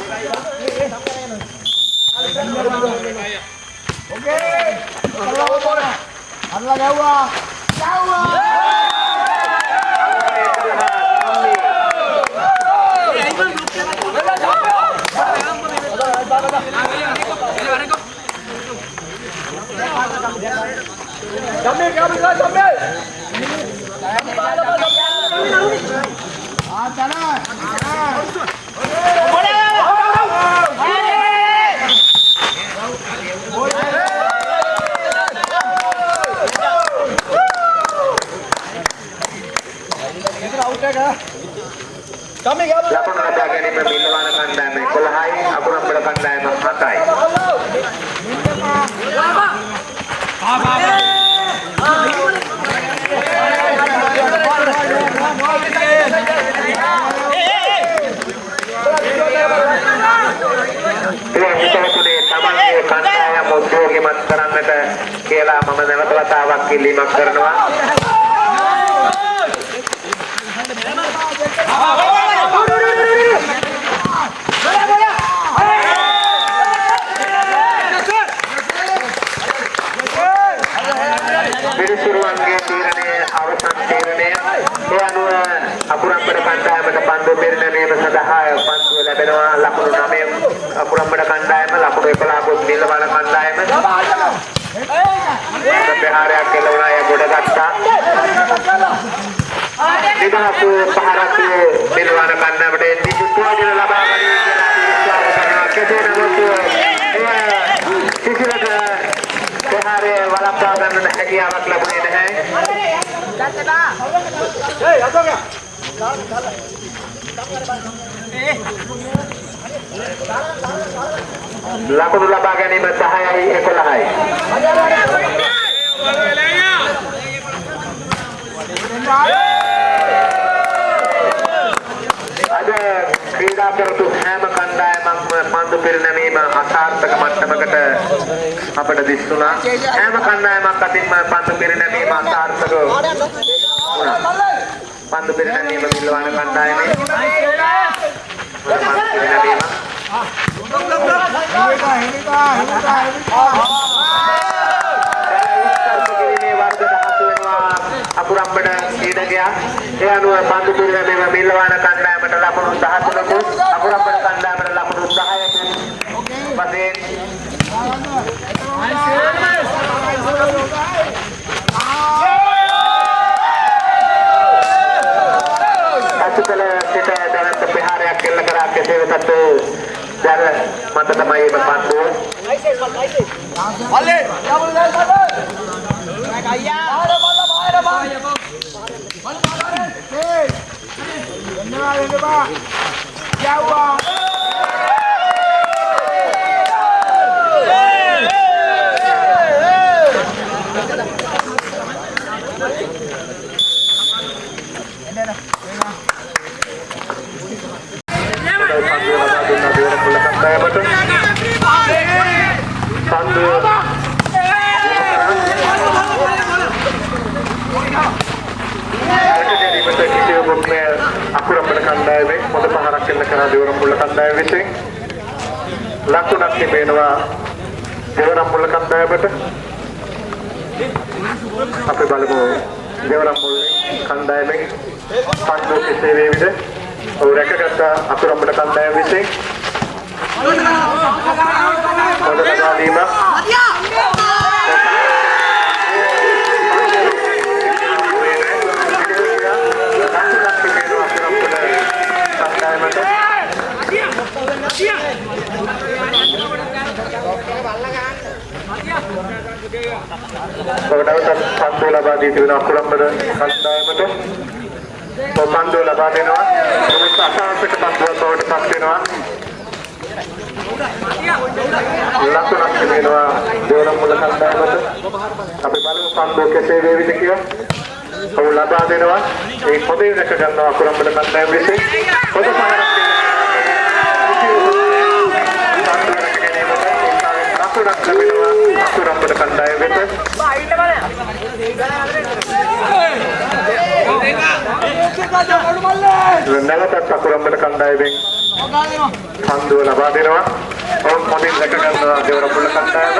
ලකුණු ලබා ගැනීම මිල්ලවාන කණ්ඩායම 11යි අකුරම්බල කණ්ඩායම 7යි ඒ හිතවතුනේ තමන්ගේ කණ්ඩායම උද්‍යෝගිමත් කරන්නට කියලා මම නැවත වතාවක් ඉල්ලීමක් කරනවා පිරිසිරුවන්ගේ තීරණය අවසන් තීරණය ඒ අනුව අකුරම්බඩ කණ්ඩායමට පන්දු පෙරනැමීම සඳහා පන්දුව ලැබෙනවා ලකුණු 9 අකුරම්බඩ කණ්ඩායම ලකුණු 11 කුත් නිල්වන කණ්ඩායම ප්‍රහාරයක් කෙලවුණා එය ගොඩ ගත්තා නිදහස් පහරක් නිල්වන කණ්ඩායමට නිකුත්වදින ලබා ගැනීම කියලා විශ්වාස කරනවා කෙසේ නමුත් එය කිසිලට ප්‍රහාරය වළක්වා ගන්නට හැකියාවක් ලැබුණේ නැහැ ලකුණු ලබා ගැනීම 10යි 11යි අද ක්‍රීඩා කරතු හැම කණ්ඩායමක්ම පන්දු පෙරනැමීම අසාර්ථක මට්ටමකට අපට දිස්සුණා හැම කණ්ඩායමක් අතින්ම පන්දු පෙරනැමීම අසාර්ථක වුණා. පන්දු පෙරනැමීම මිල්ලවන කණ්ඩායමේ. පන්දු පෙරනැමීම කිරීමේ වර්ග දහතු වෙනවා අකුරම්බඩ ක්‍රීඩකයා ඒ අනුව පන්දු පිරිනැමීම මිල්ලවාන කණ්ඩායමට ලකුණු 13කුත් අකුරම්බඩ කණ්ඩායමට ලකුණු 10කුත් වශයෙන් අසුකල සිට දැනට ප්‍රහාරයක් එල්ල කරා කෙසේ වෙතත් දැර මත තමයි මේ පන්දුව. දෙනවා කණ්ඩායම විසින්. ලකුණක් තිබෙනවා දෙවරම් මුල්ල කණ්ඩායමට. අපි බලමු දෙවරම් මුල්ල කණ්ඩායමෙන් පන්දු කෙසේ වේවිද? ඔව් රැකගත්ත අකුරම්බට කණ්ඩායම විසින්. හොඳ ලබා දීමක්. ඔබට පන්දු ලබා දී තිබෙන අකුරම්බර කණ්ඩායමට ඔබ පන්දු ලබා දෙනවා. මොකද අසාර්ථක පන්දුවක් බවට පත් වෙනවා. ලකුණක් තිබෙනවා දෙවරම් මුල කණ්ඩායමට. අපි බලමු පන්දුව කෙසේ වේවිද කියලා. ඔව් ලබා දෙනවා. ඒ පොදේ දැක ගන්නවා අකුරම්බර කණ්ඩායම විසින්. පොද පහරක් ලකුණක් ලැබෙනවා අකුරම්බර කණ්ඩායම වෙත නැවතත් අකුරම්බර කණ්ඩායමෙන් පන්දුව ලබා දෙනවා. ඔවුන් මොදින් දැක ගන්නවා දෙවර මුල කණ්ඩායම.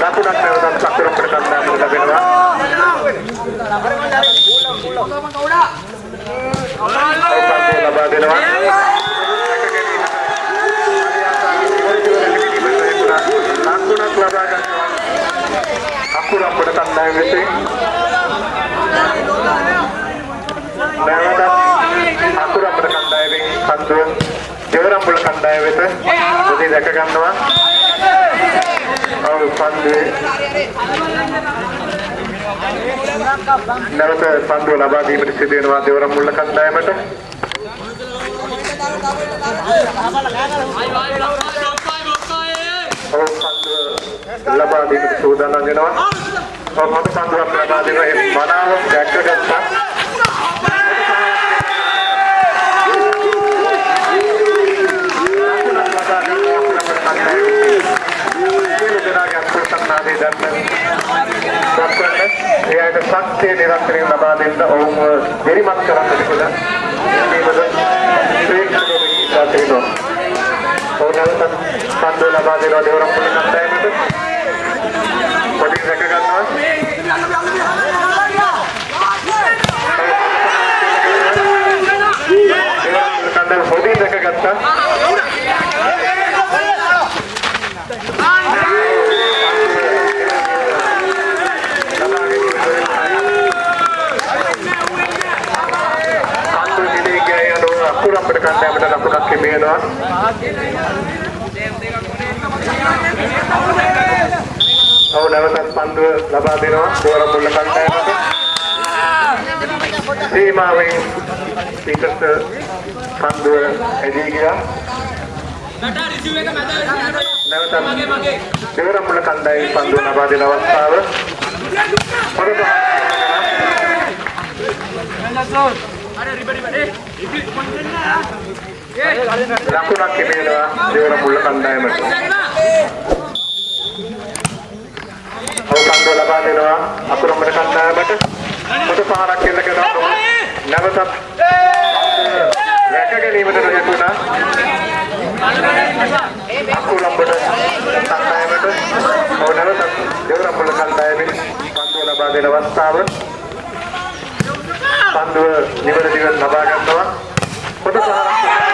ලකුණක් නැවතත් අකුරම්බර කණ්ඩායමට ලැබෙනවා. ඔවුන් පන්දුව ලබා දෙනවා. ලකුණක් ලබා ගන්නවා. අකුරම්බර කණ්ඩායම විසින් නැවතත් අකුරම්බර කණ්ඩායමෙන් පන්දුව දෙවරම්බුල කණ්ඩායම වෙත උදේ දැක ගන්නවා. ඔව් පන්දුවේ නැවත පන්දුව ලබා දීමට සිදු වෙනවා දෙවරම්බුල කණ්ඩායමට. ඔව් පන්දුව ලබා දීමට සූදානම් වෙනවා. ඔව් මත පන්දුවක් ලබා දෙනවා ඒ මනාව දැක්කගත්තා. එයාට ශක්තිය නිරන්තරයෙන් ලබා දෙන්න ඔවුන්ව වෙරිමත් කරන්නට කියලා මේකද ශ්‍රේෂ්ඨ ඉල්ලා තිනවා. ඔවුන් නැවත පන්දු ලබා දෙනවා දෙවරම් පුලි කණ්ඩායමට. පොඩි රැක ගන්නවා. කණ්ඩායම පොඩි රැක ගත්තා. පන්දු නිලේ ගියා යනවා අකුරම්බට කණ්ඩායමට ලකුණක් හිමිවෙනවා. ඔව් නැවතත් පන්දුව ලබා දෙනවා දෝර මුල්ල කණ්ඩායමට. සීමාවෙන් පිටත පන්දුව එදී ගියා. නැවතත් දෝර මුල්ල කණ්ඩායමේ පන්දුව ලබා දෙන අවස්ථාව. පොරොත්තු ලකුණක් හිමිවෙනවා දේවර මුල්ල කණ්ඩායමට. ඔව් පන්දුව ලබා දෙනවා අකුරම්බර කණ්ඩායමට. පොත පහරක් එල්ල කරනවා. නැවතත් රැක ගැනීමට නොයතුණා. අකුරම්බර කණ්ඩායමට. ඔව් නැවතත් දේවර මුල්ල කණ්ඩායමේ පන්දුව ලබා දෙන අවස්ථාව. පන්දුව නිවැරදිව ලබා ගන්නවා. පොත පහරක්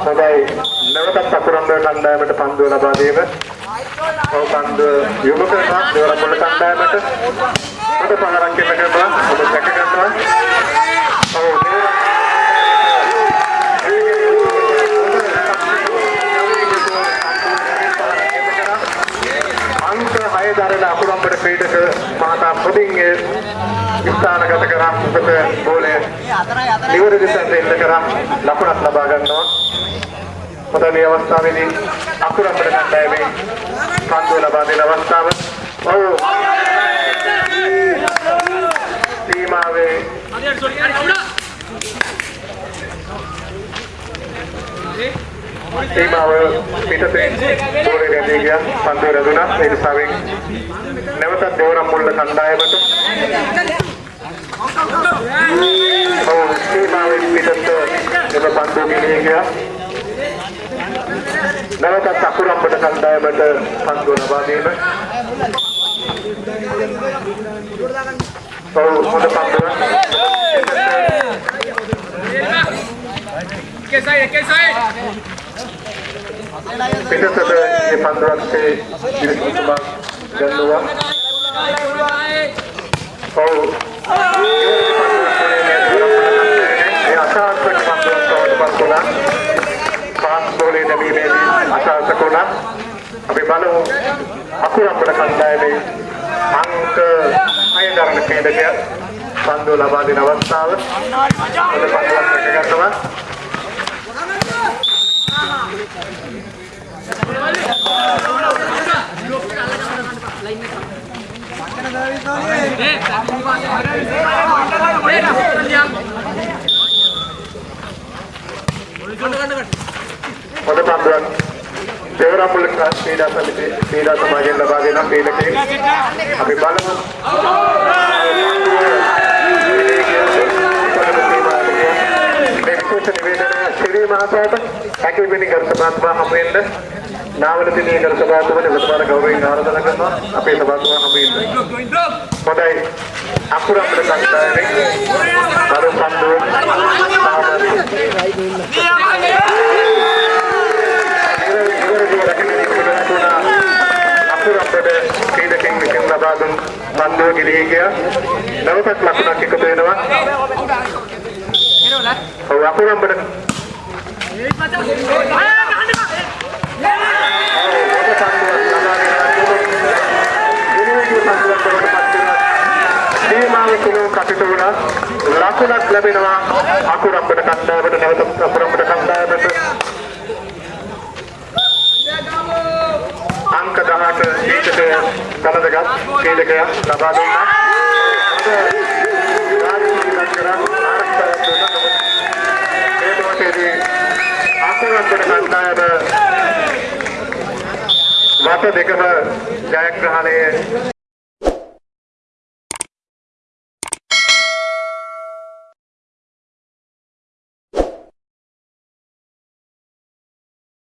හොඳයි නැවතත් අකුරම්බර කණ්ඩායමට පන්දුව ලබා දීම. ඔව් පන්දුව යොමු කරනවා දෙවරපොළ කණ්ඩායමට. පොත පහරක් එන්න කරනවා. ඔබ දැක ගන්නවා. ඔව් දෙවර අංක 6 දරන අකුරම්බර ක්‍රීඩක මහතා පොඩින් ඒ ස්ථානගත කරා උපත බෝලය නිවැරදි තැනට එල්ල කරා ලකුණක් ලබා ගන්නවා. පොත මේ අවස්ථාවේදී අකුරම්බර කණ්ඩායමේ පන්දුව ලබා දෙන අවස්ථාව. ඔව්. සීමාවේ සීමාව පිටතේ ගෝලේ රැඳී ගියා පන්දුව රැඳුණා ඒ නිසාවෙන් නැවතත් දෙවරම් මුල්ල කණ්ඩායමට ඔව් සීමාවෙන් පිටත එම පන්දුව ගෙනිය ගියා නැවතත් අකුරම්බට කණ්ඩායමට පන්දුව ලබා දීම ඔව් හොඳ පන්දුව පිටතට මේ පන්දුවක්සේ ඉරිසුතුමා ගන්නවා ඔව් ඒ අසාර්ථක පන්දුවක් බවට පත් වුණා පාස් බෝලේ දැමීමේදී අසාර්ථක වුණා අපි බලමු අකුරම්බට කණ්ඩායමේ අංක 6 දරන ක්‍රීඩකයා පන්දුව ලබා දෙන අවස්ථාව හොඳ පන්දුවක් රැකගන්නවා හොඳ පන්දුවක් දෙවරම්පුල ක්‍රීඩා සමිතිය ක්‍රීඩා සමාජයෙන් ලබා දෙන ක්‍රීඩකෙක් අපි බලමු මේ විශේෂ නිවේදනය ශ්‍රී මහතාට හැකිවිනි ගරු සභාත්මා හමු වෙන්න නාවල දිනේ ගරු සභාත්මා නිලධාර ගෞරවයෙන් ආරාධනා කරනවා. අපේ සභාත්මා හමු වෙන්න හොඳයි. අකුරම්බල කණ්ඩායමේ අර පන්දුව අකුරම්බල ක්‍රීඩකෙන් විසින් ලබා දුන් පන්දුව ගිලී ගියා නැවතත් ලකුණක් එකතු වෙනවා. ඔව් අකුරම්බල සීමාව තුළ කටයුතු වුණා ලකුණක් ලැබෙනවා අකුරම්බට කණ්ඩායමට නැවත අකුරම්බට කණ්ඩායමට අංක 18 ඊටට කලදගත් ක්‍රීඩකයා ලබා දුන්නා රාජකීය කරා ආරක්ෂාවක් දුන්නා ඒ මොහොතේදී අකුරම්බට